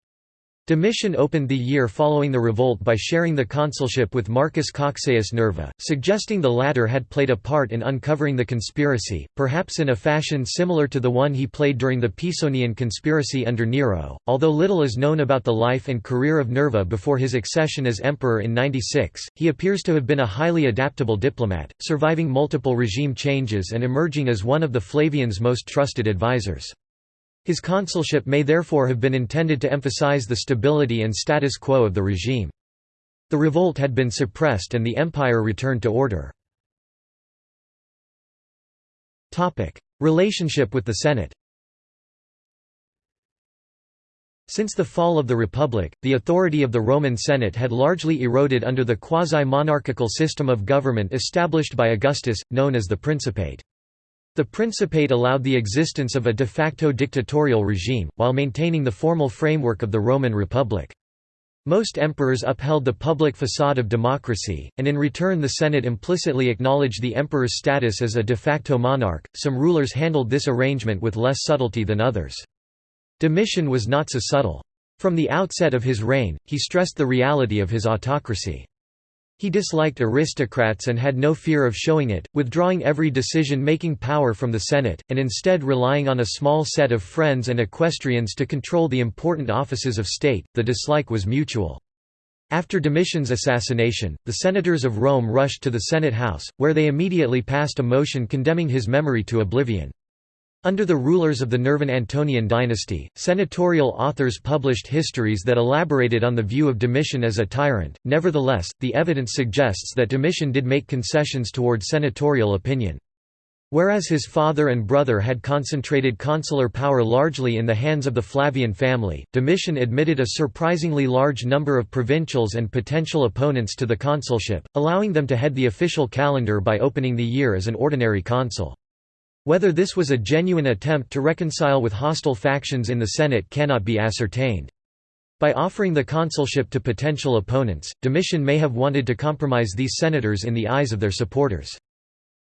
Domitian opened the year following the revolt by sharing the consulship with Marcus Cocceius Nerva, suggesting the latter had played a part in uncovering the conspiracy, perhaps in a fashion similar to the one he played during the Pisonian conspiracy under Nero. Although little is known about the life and career of Nerva before his accession as emperor in 96, he appears to have been a highly adaptable diplomat, surviving multiple regime changes and emerging as one of the Flavian's most trusted advisors. His consulship may therefore have been intended to emphasize the stability and status quo of the regime. The revolt had been suppressed and the empire returned to order. Relationship with the Senate Since the fall of the Republic, the authority of the Roman Senate had largely eroded under the quasi-monarchical system of government established by Augustus, known as the Principate. The Principate allowed the existence of a de facto dictatorial regime, while maintaining the formal framework of the Roman Republic. Most emperors upheld the public facade of democracy, and in return the Senate implicitly acknowledged the emperor's status as a de facto monarch. Some rulers handled this arrangement with less subtlety than others. Domitian was not so subtle. From the outset of his reign, he stressed the reality of his autocracy. He disliked aristocrats and had no fear of showing it, withdrawing every decision-making power from the Senate, and instead relying on a small set of friends and equestrians to control the important offices of state. The dislike was mutual. After Domitian's assassination, the senators of Rome rushed to the Senate House, where they immediately passed a motion condemning his memory to oblivion. Under the rulers of the Nervan-Antonian dynasty, senatorial authors published histories that elaborated on the view of Domitian as a tyrant. Nevertheless, the evidence suggests that Domitian did make concessions toward senatorial opinion. Whereas his father and brother had concentrated consular power largely in the hands of the Flavian family, Domitian admitted a surprisingly large number of provincials and potential opponents to the consulship, allowing them to head the official calendar by opening the year as an ordinary consul. Whether this was a genuine attempt to reconcile with hostile factions in the Senate cannot be ascertained. By offering the consulship to potential opponents, Domitian may have wanted to compromise these senators in the eyes of their supporters.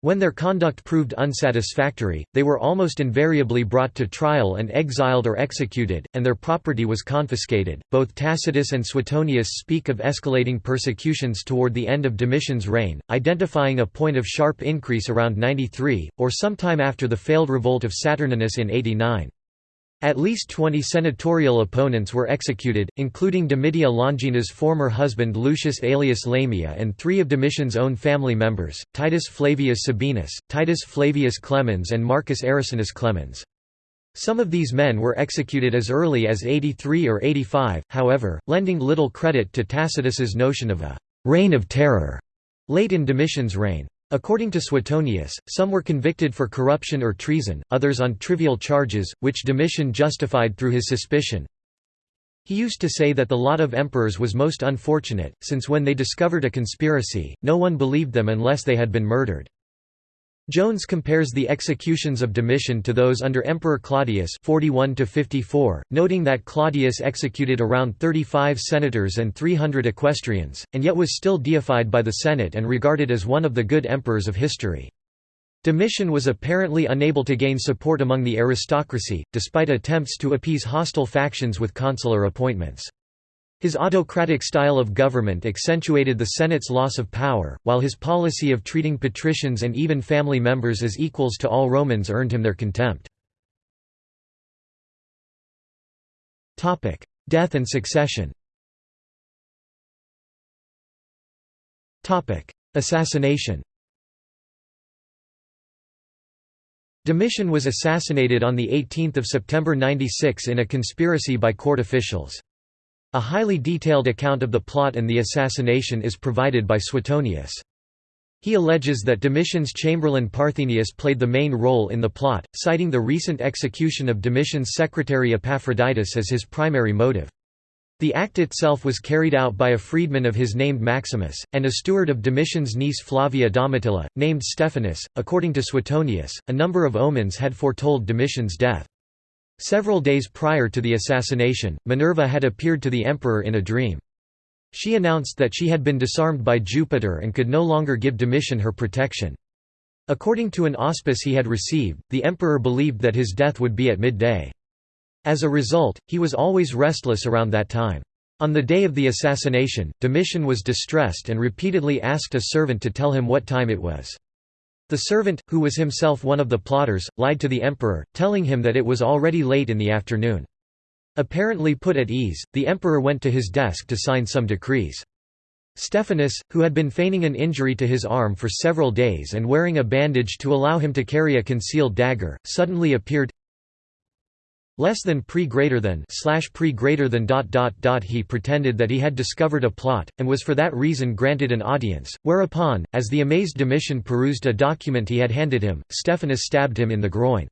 When their conduct proved unsatisfactory, they were almost invariably brought to trial and exiled or executed, and their property was confiscated. Both Tacitus and Suetonius speak of escalating persecutions toward the end of Domitian's reign, identifying a point of sharp increase around 93, or sometime after the failed revolt of Saturninus in 89. At least 20 senatorial opponents were executed, including Domitia Longina's former husband Lucius Aelius Lamia and three of Domitian's own family members, Titus Flavius Sabinus, Titus Flavius Clemens and Marcus Arrecinus Clemens. Some of these men were executed as early as 83 or 85, however, lending little credit to Tacitus's notion of a «reign of terror» late in Domitian's reign. According to Suetonius, some were convicted for corruption or treason, others on trivial charges, which Domitian justified through his suspicion. He used to say that the lot of emperors was most unfortunate, since when they discovered a conspiracy, no one believed them unless they had been murdered. Jones compares the executions of Domitian to those under Emperor Claudius 41 noting that Claudius executed around 35 senators and 300 equestrians, and yet was still deified by the Senate and regarded as one of the good emperors of history. Domitian was apparently unable to gain support among the aristocracy, despite attempts to appease hostile factions with consular appointments. His autocratic style of government accentuated the Senate's loss of power, while his policy of treating patricians and even family members as equals to all Romans earned him their contempt. Death and succession Assassination Domitian was assassinated on 18 September 96 in a conspiracy by court officials. A highly detailed account of the plot and the assassination is provided by Suetonius. He alleges that Domitian's chamberlain Parthenius played the main role in the plot, citing the recent execution of Domitian's secretary Epaphroditus as his primary motive. The act itself was carried out by a freedman of his named Maximus, and a steward of Domitian's niece Flavia Domitilla, named Stephanus. According to Suetonius, a number of omens had foretold Domitian's death. Several days prior to the assassination, Minerva had appeared to the emperor in a dream. She announced that she had been disarmed by Jupiter and could no longer give Domitian her protection. According to an auspice he had received, the emperor believed that his death would be at midday. As a result, he was always restless around that time. On the day of the assassination, Domitian was distressed and repeatedly asked a servant to tell him what time it was. The servant, who was himself one of the plotters, lied to the emperor, telling him that it was already late in the afternoon. Apparently put at ease, the emperor went to his desk to sign some decrees. Stephanus, who had been feigning an injury to his arm for several days and wearing a bandage to allow him to carry a concealed dagger, suddenly appeared less than pre greater than slash pre greater than dot dot dot he pretended that he had discovered a plot and was for that reason granted an audience whereupon as the amazed Domitian perused a document he had handed him Stephanus stabbed him in the groin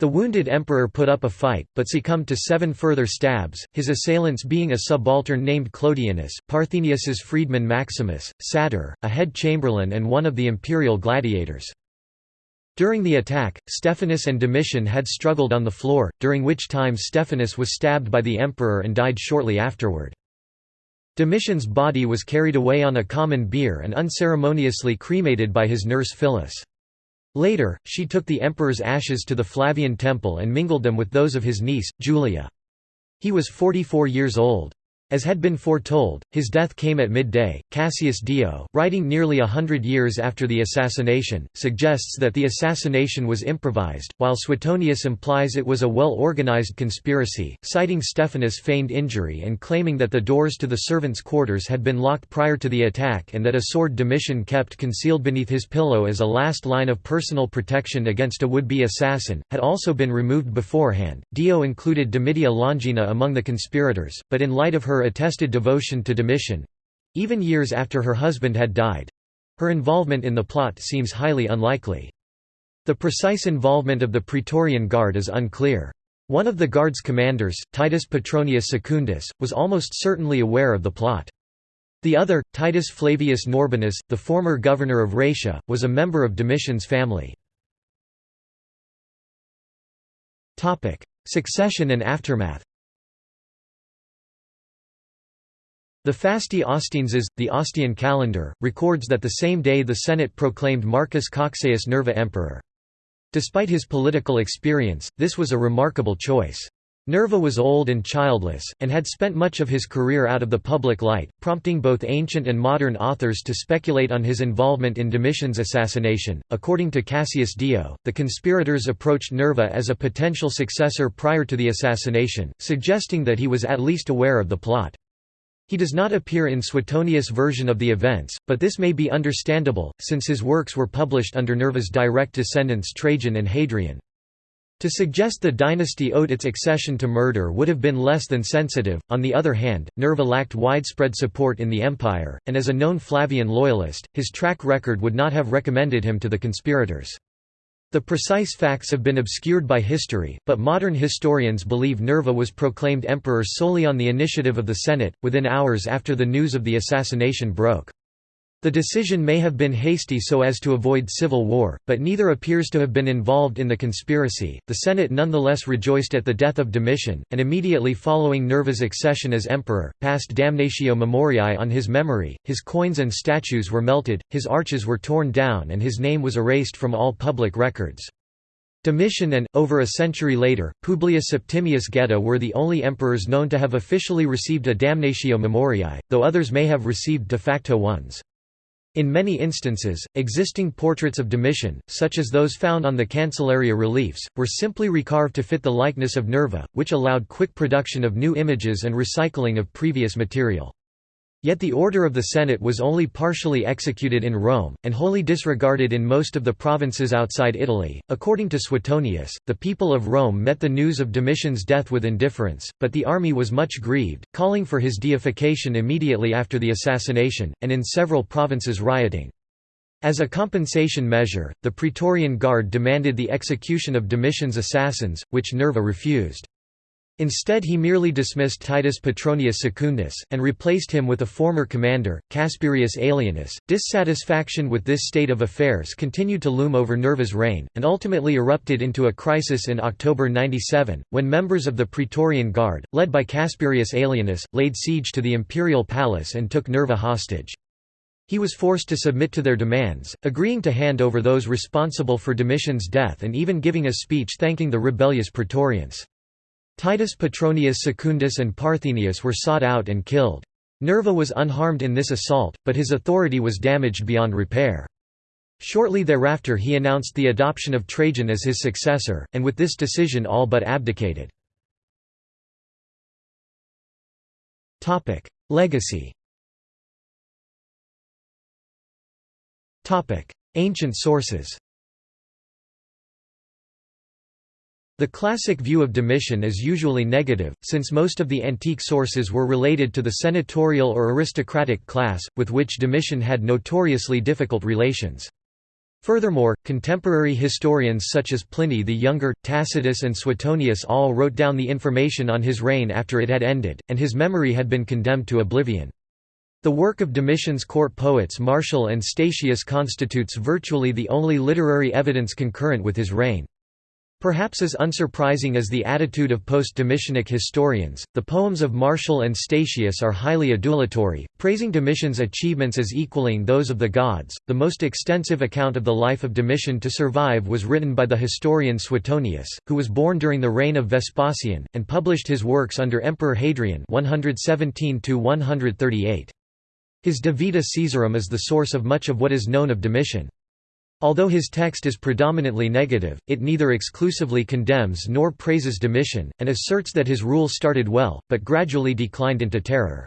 the wounded emperor put up a fight, but succumbed to seven further stabs, his assailants being a subaltern named Clodianus, Parthenius's freedman Maximus, Satur, a head chamberlain and one of the imperial gladiators. During the attack, Stephanus and Domitian had struggled on the floor, during which time Stephanus was stabbed by the emperor and died shortly afterward. Domitian's body was carried away on a common bier and unceremoniously cremated by his nurse Phyllis. Later, she took the emperor's ashes to the Flavian temple and mingled them with those of his niece, Julia. He was 44 years old. As had been foretold, his death came at midday. Cassius Dio, writing nearly a hundred years after the assassination, suggests that the assassination was improvised, while Suetonius implies it was a well organized conspiracy, citing Stephanus' feigned injury and claiming that the doors to the servants' quarters had been locked prior to the attack and that a sword Domitian kept concealed beneath his pillow as a last line of personal protection against a would be assassin, had also been removed beforehand. Dio included Domitia Longina among the conspirators, but in light of her her attested devotion to Domitian—even years after her husband had died—her involvement in the plot seems highly unlikely. The precise involvement of the Praetorian Guard is unclear. One of the Guard's commanders, Titus Petronius Secundus, was almost certainly aware of the plot. The other, Titus Flavius Norbanus, the former governor of Raetia, was a member of Domitian's family. Succession and aftermath The Fasti Ostienses, the Ostian calendar, records that the same day the Senate proclaimed Marcus Cocceius Nerva emperor. Despite his political experience, this was a remarkable choice. Nerva was old and childless, and had spent much of his career out of the public light, prompting both ancient and modern authors to speculate on his involvement in Domitian's assassination. According to Cassius Dio, the conspirators approached Nerva as a potential successor prior to the assassination, suggesting that he was at least aware of the plot. He does not appear in Suetonius' version of the events, but this may be understandable, since his works were published under Nerva's direct descendants Trajan and Hadrian. To suggest the dynasty owed its accession to murder would have been less than sensitive. On the other hand, Nerva lacked widespread support in the empire, and as a known Flavian loyalist, his track record would not have recommended him to the conspirators. The precise facts have been obscured by history, but modern historians believe Nerva was proclaimed emperor solely on the initiative of the Senate, within hours after the news of the assassination broke. The decision may have been hasty so as to avoid civil war, but neither appears to have been involved in the conspiracy. The Senate nonetheless rejoiced at the death of Domitian, and immediately following Nerva's accession as emperor, passed damnatio memoriae on his memory. His coins and statues were melted, his arches were torn down, and his name was erased from all public records. Domitian and, over a century later, Publius Septimius Geta were the only emperors known to have officially received a damnatio memoriae, though others may have received de facto ones. In many instances, existing portraits of Domitian, such as those found on the Cancelleria reliefs, were simply recarved to fit the likeness of Nerva, which allowed quick production of new images and recycling of previous material. Yet the order of the Senate was only partially executed in Rome, and wholly disregarded in most of the provinces outside Italy. According to Suetonius, the people of Rome met the news of Domitian's death with indifference, but the army was much grieved, calling for his deification immediately after the assassination, and in several provinces rioting. As a compensation measure, the Praetorian Guard demanded the execution of Domitian's assassins, which Nerva refused. Instead he merely dismissed Titus Petronius Secundus, and replaced him with a former commander, Casperius Aelianus. Dissatisfaction with this state of affairs continued to loom over Nerva's reign, and ultimately erupted into a crisis in October 97, when members of the Praetorian Guard, led by Casperius Aelianus, laid siege to the imperial palace and took Nerva hostage. He was forced to submit to their demands, agreeing to hand over those responsible for Domitian's death and even giving a speech thanking the rebellious Praetorians. Titus Petronius Secundus and Parthenius were sought out and killed. Nerva was unharmed in this assault, but his authority was damaged beyond repair. Shortly thereafter he announced the adoption of Trajan as his successor, and with this decision all but abdicated. Legacy Ancient sources The classic view of Domitian is usually negative, since most of the antique sources were related to the senatorial or aristocratic class, with which Domitian had notoriously difficult relations. Furthermore, contemporary historians such as Pliny the Younger, Tacitus and Suetonius all wrote down the information on his reign after it had ended, and his memory had been condemned to oblivion. The work of Domitian's court poets Martial and Statius constitutes virtually the only literary evidence concurrent with his reign. Perhaps as unsurprising as the attitude of post-Domitianic historians, the poems of Martial and Statius are highly adulatory, praising Domitian's achievements as equaling those of the gods. The most extensive account of the life of Domitian to survive was written by the historian Suetonius, who was born during the reign of Vespasian, and published his works under Emperor Hadrian 117 138. His De Vita Caesarum is the source of much of what is known of Domitian. Although his text is predominantly negative, it neither exclusively condemns nor praises Domitian, and asserts that his rule started well, but gradually declined into terror.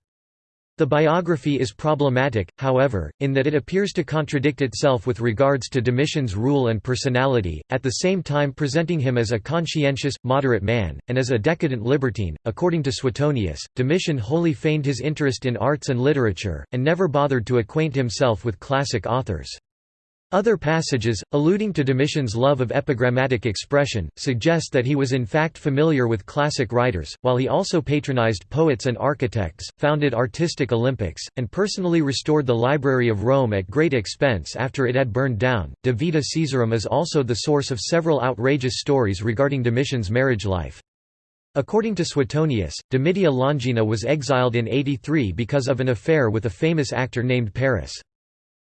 The biography is problematic, however, in that it appears to contradict itself with regards to Domitian's rule and personality, at the same time presenting him as a conscientious, moderate man, and as a decadent libertine. According to Suetonius, Domitian wholly feigned his interest in arts and literature, and never bothered to acquaint himself with classic authors. Other passages, alluding to Domitian's love of epigrammatic expression, suggest that he was in fact familiar with classic writers, while he also patronized poets and architects, founded artistic Olympics, and personally restored the Library of Rome at great expense after it had burned down. De Vita Caesarum is also the source of several outrageous stories regarding Domitian's marriage life. According to Suetonius, Domitia Longina was exiled in 83 because of an affair with a famous actor named Paris.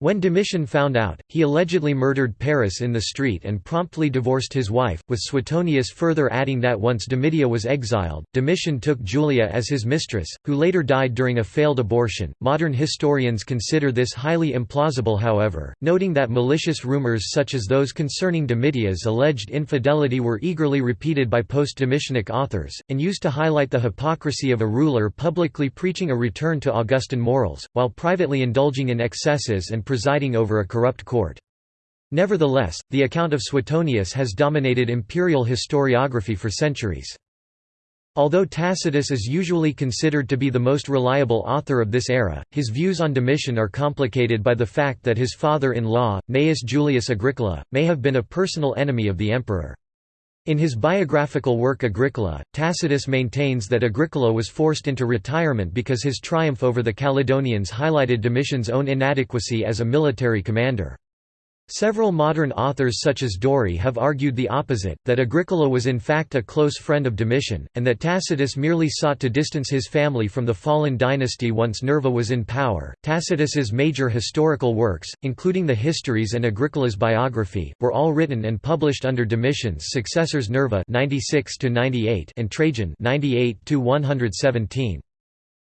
When Domitian found out, he allegedly murdered Paris in the street and promptly divorced his wife, with Suetonius further adding that once Domitia was exiled, Domitian took Julia as his mistress, who later died during a failed abortion. Modern historians consider this highly implausible, however, noting that malicious rumors such as those concerning Domitia's alleged infidelity were eagerly repeated by post Domitianic authors, and used to highlight the hypocrisy of a ruler publicly preaching a return to Augustan morals, while privately indulging in excesses and presiding over a corrupt court. Nevertheless, the account of Suetonius has dominated imperial historiography for centuries. Although Tacitus is usually considered to be the most reliable author of this era, his views on Domitian are complicated by the fact that his father-in-law, Gnaeus Julius Agricola, may have been a personal enemy of the emperor. In his biographical work Agricola, Tacitus maintains that Agricola was forced into retirement because his triumph over the Caledonians highlighted Domitian's own inadequacy as a military commander. Several modern authors such as Dorey have argued the opposite, that Agricola was in fact a close friend of Domitian, and that Tacitus merely sought to distance his family from the fallen dynasty once Nerva was in power. Tacitus's major historical works, including the Histories and Agricola's biography, were all written and published under Domitian's successors Nerva 96 and Trajan 98 117.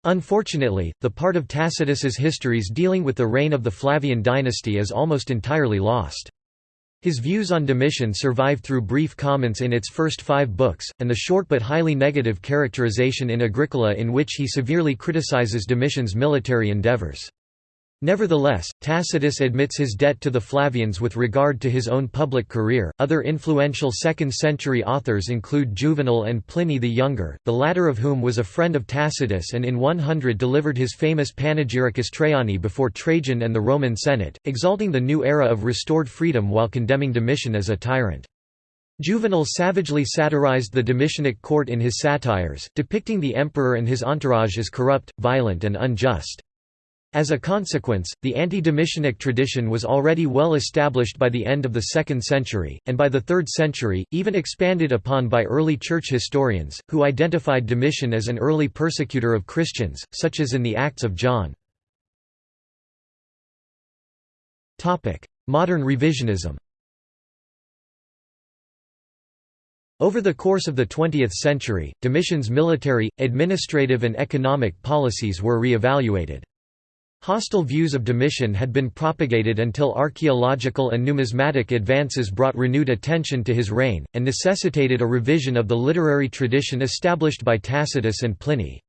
Unfortunately, the part of Tacitus's histories dealing with the reign of the Flavian dynasty is almost entirely lost. His views on Domitian survive through brief comments in its first five books, and the short but highly negative characterization in Agricola in which he severely criticizes Domitian's military endeavors. Nevertheless, Tacitus admits his debt to the Flavians with regard to his own public career. Other influential 2nd century authors include Juvenal and Pliny the Younger, the latter of whom was a friend of Tacitus and in 100 delivered his famous Panegyricus Traiani before Trajan and the Roman Senate, exalting the new era of restored freedom while condemning Domitian as a tyrant. Juvenal savagely satirized the Domitianic court in his satires, depicting the emperor and his entourage as corrupt, violent and unjust. As a consequence, the anti-Domitianic tradition was already well established by the end of the 2nd century, and by the 3rd century, even expanded upon by early church historians, who identified Domitian as an early persecutor of Christians, such as in the Acts of John. Modern revisionism Over the course of the 20th century, Domitian's military, administrative and economic policies were re-evaluated. Hostile views of Domitian had been propagated until archaeological and numismatic advances brought renewed attention to his reign, and necessitated a revision of the literary tradition established by Tacitus and Pliny.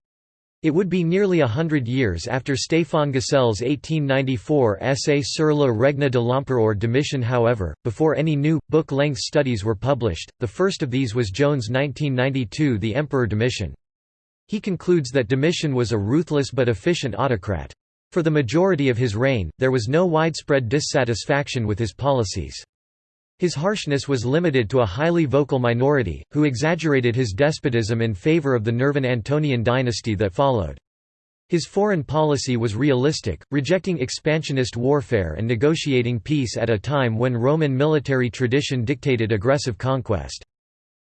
It would be nearly a hundred years after Stéphane Gsell's 1894 essay sur le règne de l'empereur Domitian however, before any new, book-length studies were published, the first of these was Jones' 1992 The Emperor Domitian. He concludes that Domitian was a ruthless but efficient autocrat. For the majority of his reign, there was no widespread dissatisfaction with his policies. His harshness was limited to a highly vocal minority, who exaggerated his despotism in favor of the Nervan Antonian dynasty that followed. His foreign policy was realistic, rejecting expansionist warfare and negotiating peace at a time when Roman military tradition dictated aggressive conquest.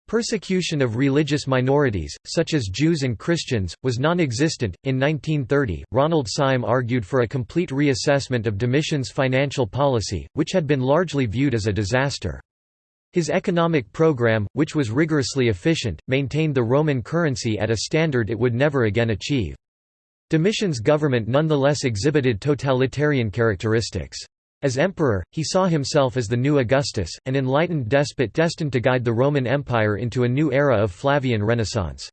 Persecution of religious minorities, such as Jews and Christians, was non-existent. In 1930, Ronald Syme argued for a complete reassessment of Domitian's financial policy, which had been largely viewed as a disaster. His economic program, which was rigorously efficient, maintained the Roman currency at a standard it would never again achieve. Domitian's government nonetheless exhibited totalitarian characteristics. As emperor, he saw himself as the new Augustus, an enlightened despot destined to guide the Roman Empire into a new era of Flavian Renaissance.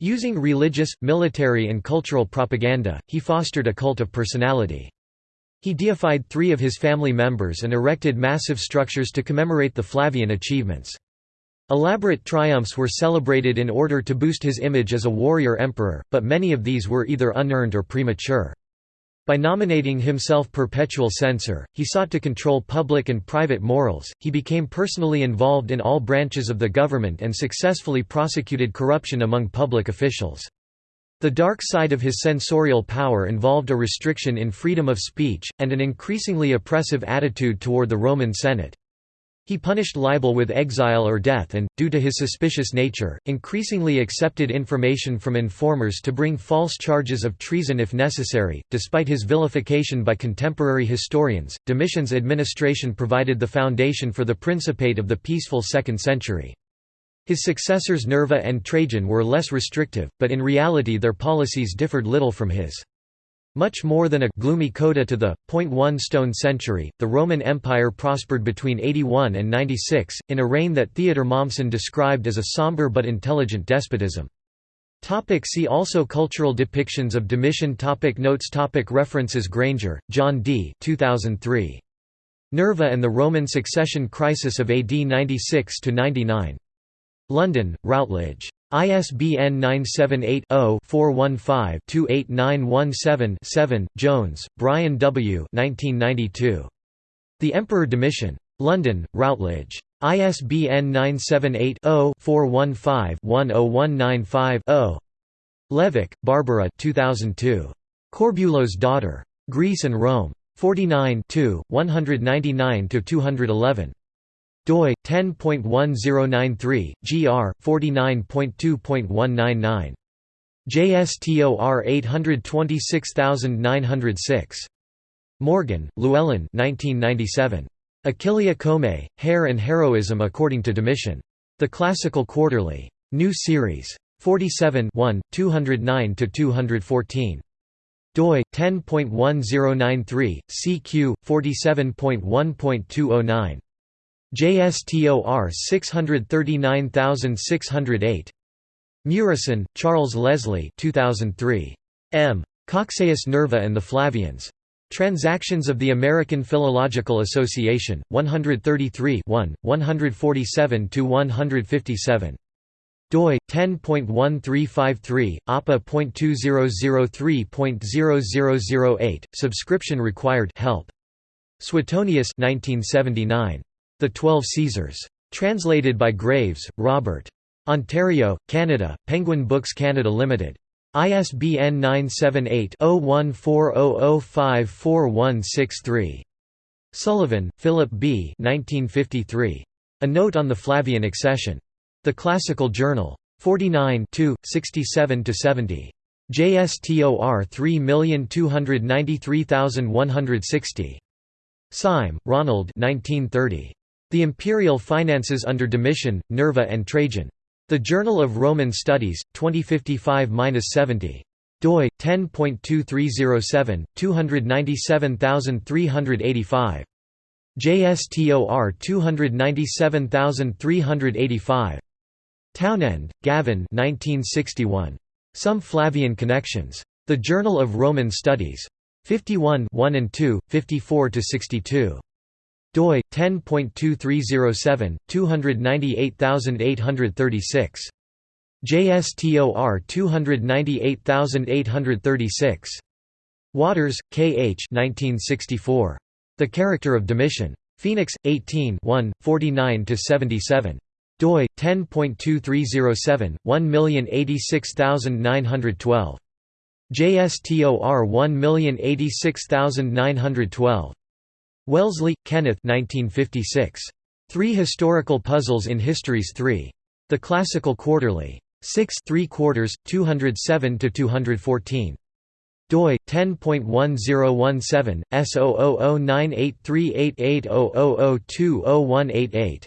Using religious, military and cultural propaganda, he fostered a cult of personality. He deified three of his family members and erected massive structures to commemorate the Flavian achievements. Elaborate triumphs were celebrated in order to boost his image as a warrior emperor, but many of these were either unearned or premature. By nominating himself perpetual censor, he sought to control public and private morals. He became personally involved in all branches of the government and successfully prosecuted corruption among public officials. The dark side of his censorial power involved a restriction in freedom of speech, and an increasingly oppressive attitude toward the Roman Senate. He punished libel with exile or death and, due to his suspicious nature, increasingly accepted information from informers to bring false charges of treason if necessary. Despite his vilification by contemporary historians, Domitian's administration provided the foundation for the Principate of the peaceful second century. His successors Nerva and Trajan were less restrictive, but in reality their policies differed little from his. Much more than a gloomy coda to the point one stone century, the Roman Empire prospered between 81 and 96, in a reign that Theodor Mommsen described as a somber but intelligent despotism. Topic see also Cultural depictions of Domitian topic Notes topic References Granger, John D. 2003. Nerva and the Roman Succession Crisis of AD 96–99. London, Routledge. ISBN 978-0-415-28917-7 Jones, Brian W. 1992. The Emperor Domitian. London, Routledge. ISBN 978-0-415-10195-0. Levick, Barbara 2002. Corbulo's Daughter. Greece and Rome. 49 199–211 doi 10.1093 gr 49.2.199 JSTOR 826906 Morgan, Llewellyn 1997 Achilleae Comae Hair and Heroism According to Domitian. The Classical Quarterly. New Series. 47 209 214 doi 10.1093 CQ 47.1.209 JSTOR 639608. Murison, Charles Leslie 2003. M. Cocceius Nerva and the Flavians. Transactions of the American Philological Association, 133 147–157. doi 10.1353 APA.2003.0008 subscription required help Suetonius 1979 the Twelve Caesars. Translated by Graves, Robert. Ontario, Canada, Penguin Books Canada Limited. ISBN 978-0140054163. Sullivan, Philip B. 1953. A Note on the Flavian Accession. The Classical Journal. 49 67–70. JSTOR 3293160. Syme, Ronald 1930. The imperial finances under Domitian, Nerva and Trajan. The Journal of Roman Studies, 2055-70 doi 10.2307 297385 JSTOR 297385 Townend, Gavin 1961 Some Flavian Connections. The Journal of Roman Studies. 51 1 and 2 54 to 62 doi 10.2307 298836 JSTOR 298836 Waters, K. H. 1964. The Character of Domitian. Phoenix, 18 49–77 doi 10.2307 1086912 JSTOR 1086912 Wellesley, Kenneth 1956 Three Historical Puzzles in Histories 3 The Classical Quarterly. 6 3 quarters 207 to 214 doi 10.1017 S0009838800200188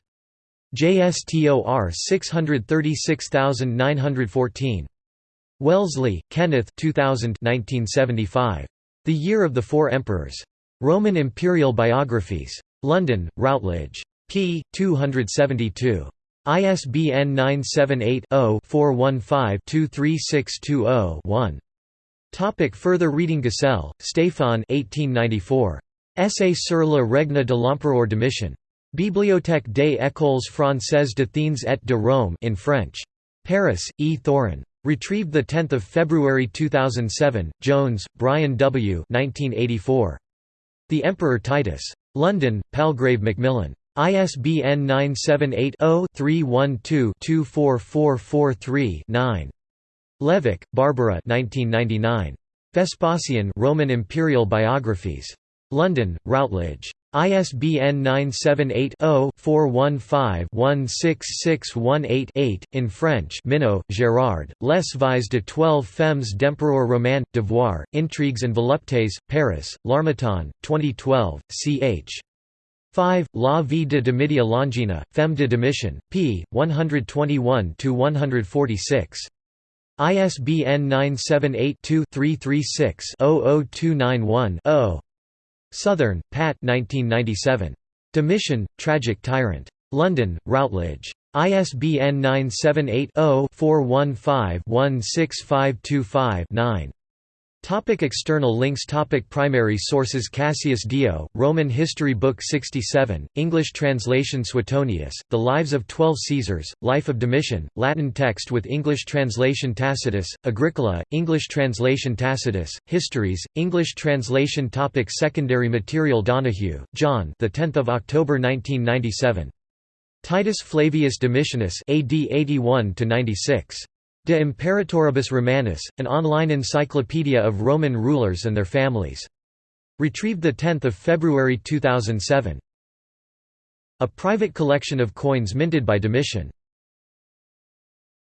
JSTOR 636914 Wellesley, Kenneth 2000 1975. The Year of the Four Emperors. Roman Imperial Biographies. London, Routledge. p. 272. ISBN 978-0-415-23620-1. Topic further reading Gsell, Stéphane 1894. Essai sur la règne de l'empereur Domitian. Bibliothèque des écoles françaises d'Athènes et de Rome in French. Paris, E. Thorin. Retrieved 10 February 2007, Jones, Brian W. 1984. The Emperor Titus. London, Palgrave Macmillan. ISBN 978-0-312-24443-9. Levick, Barbara Vespasian Roman Imperial Biographies. London, Routledge. ISBN 978-0-415-16618-8. In French Minaud, Gérard, Les Vies de twelve femmes d'Empereur Roman, Devoir, Intrigues and Voluptés, Paris, L'Harmattan, 2012, ch. 5. La vie de Domitia Longina, Femme de Domitian, p. 121–146. ISBN 978 2 336 00291 0. Southern, Pat 1997. Domitian, Tragic Tyrant. London, Routledge. ISBN 978 0 415 16525 9. Topic external links Topic Primary sources Cassius Dio, Roman History Book 67, English translation Suetonius, The Lives of Twelve Caesars, Life of Domitian, Latin text with English translation Tacitus, Agricola, English translation Tacitus, Histories, English translation Topic Secondary material Donahue, John the 10th of October 1997. Titus Flavius Domitianus AD 81 96. De Imperatoribus Romanis, an online encyclopedia of Roman rulers and their families. Retrieved 10 February 2007. A private collection of coins minted by Domitian.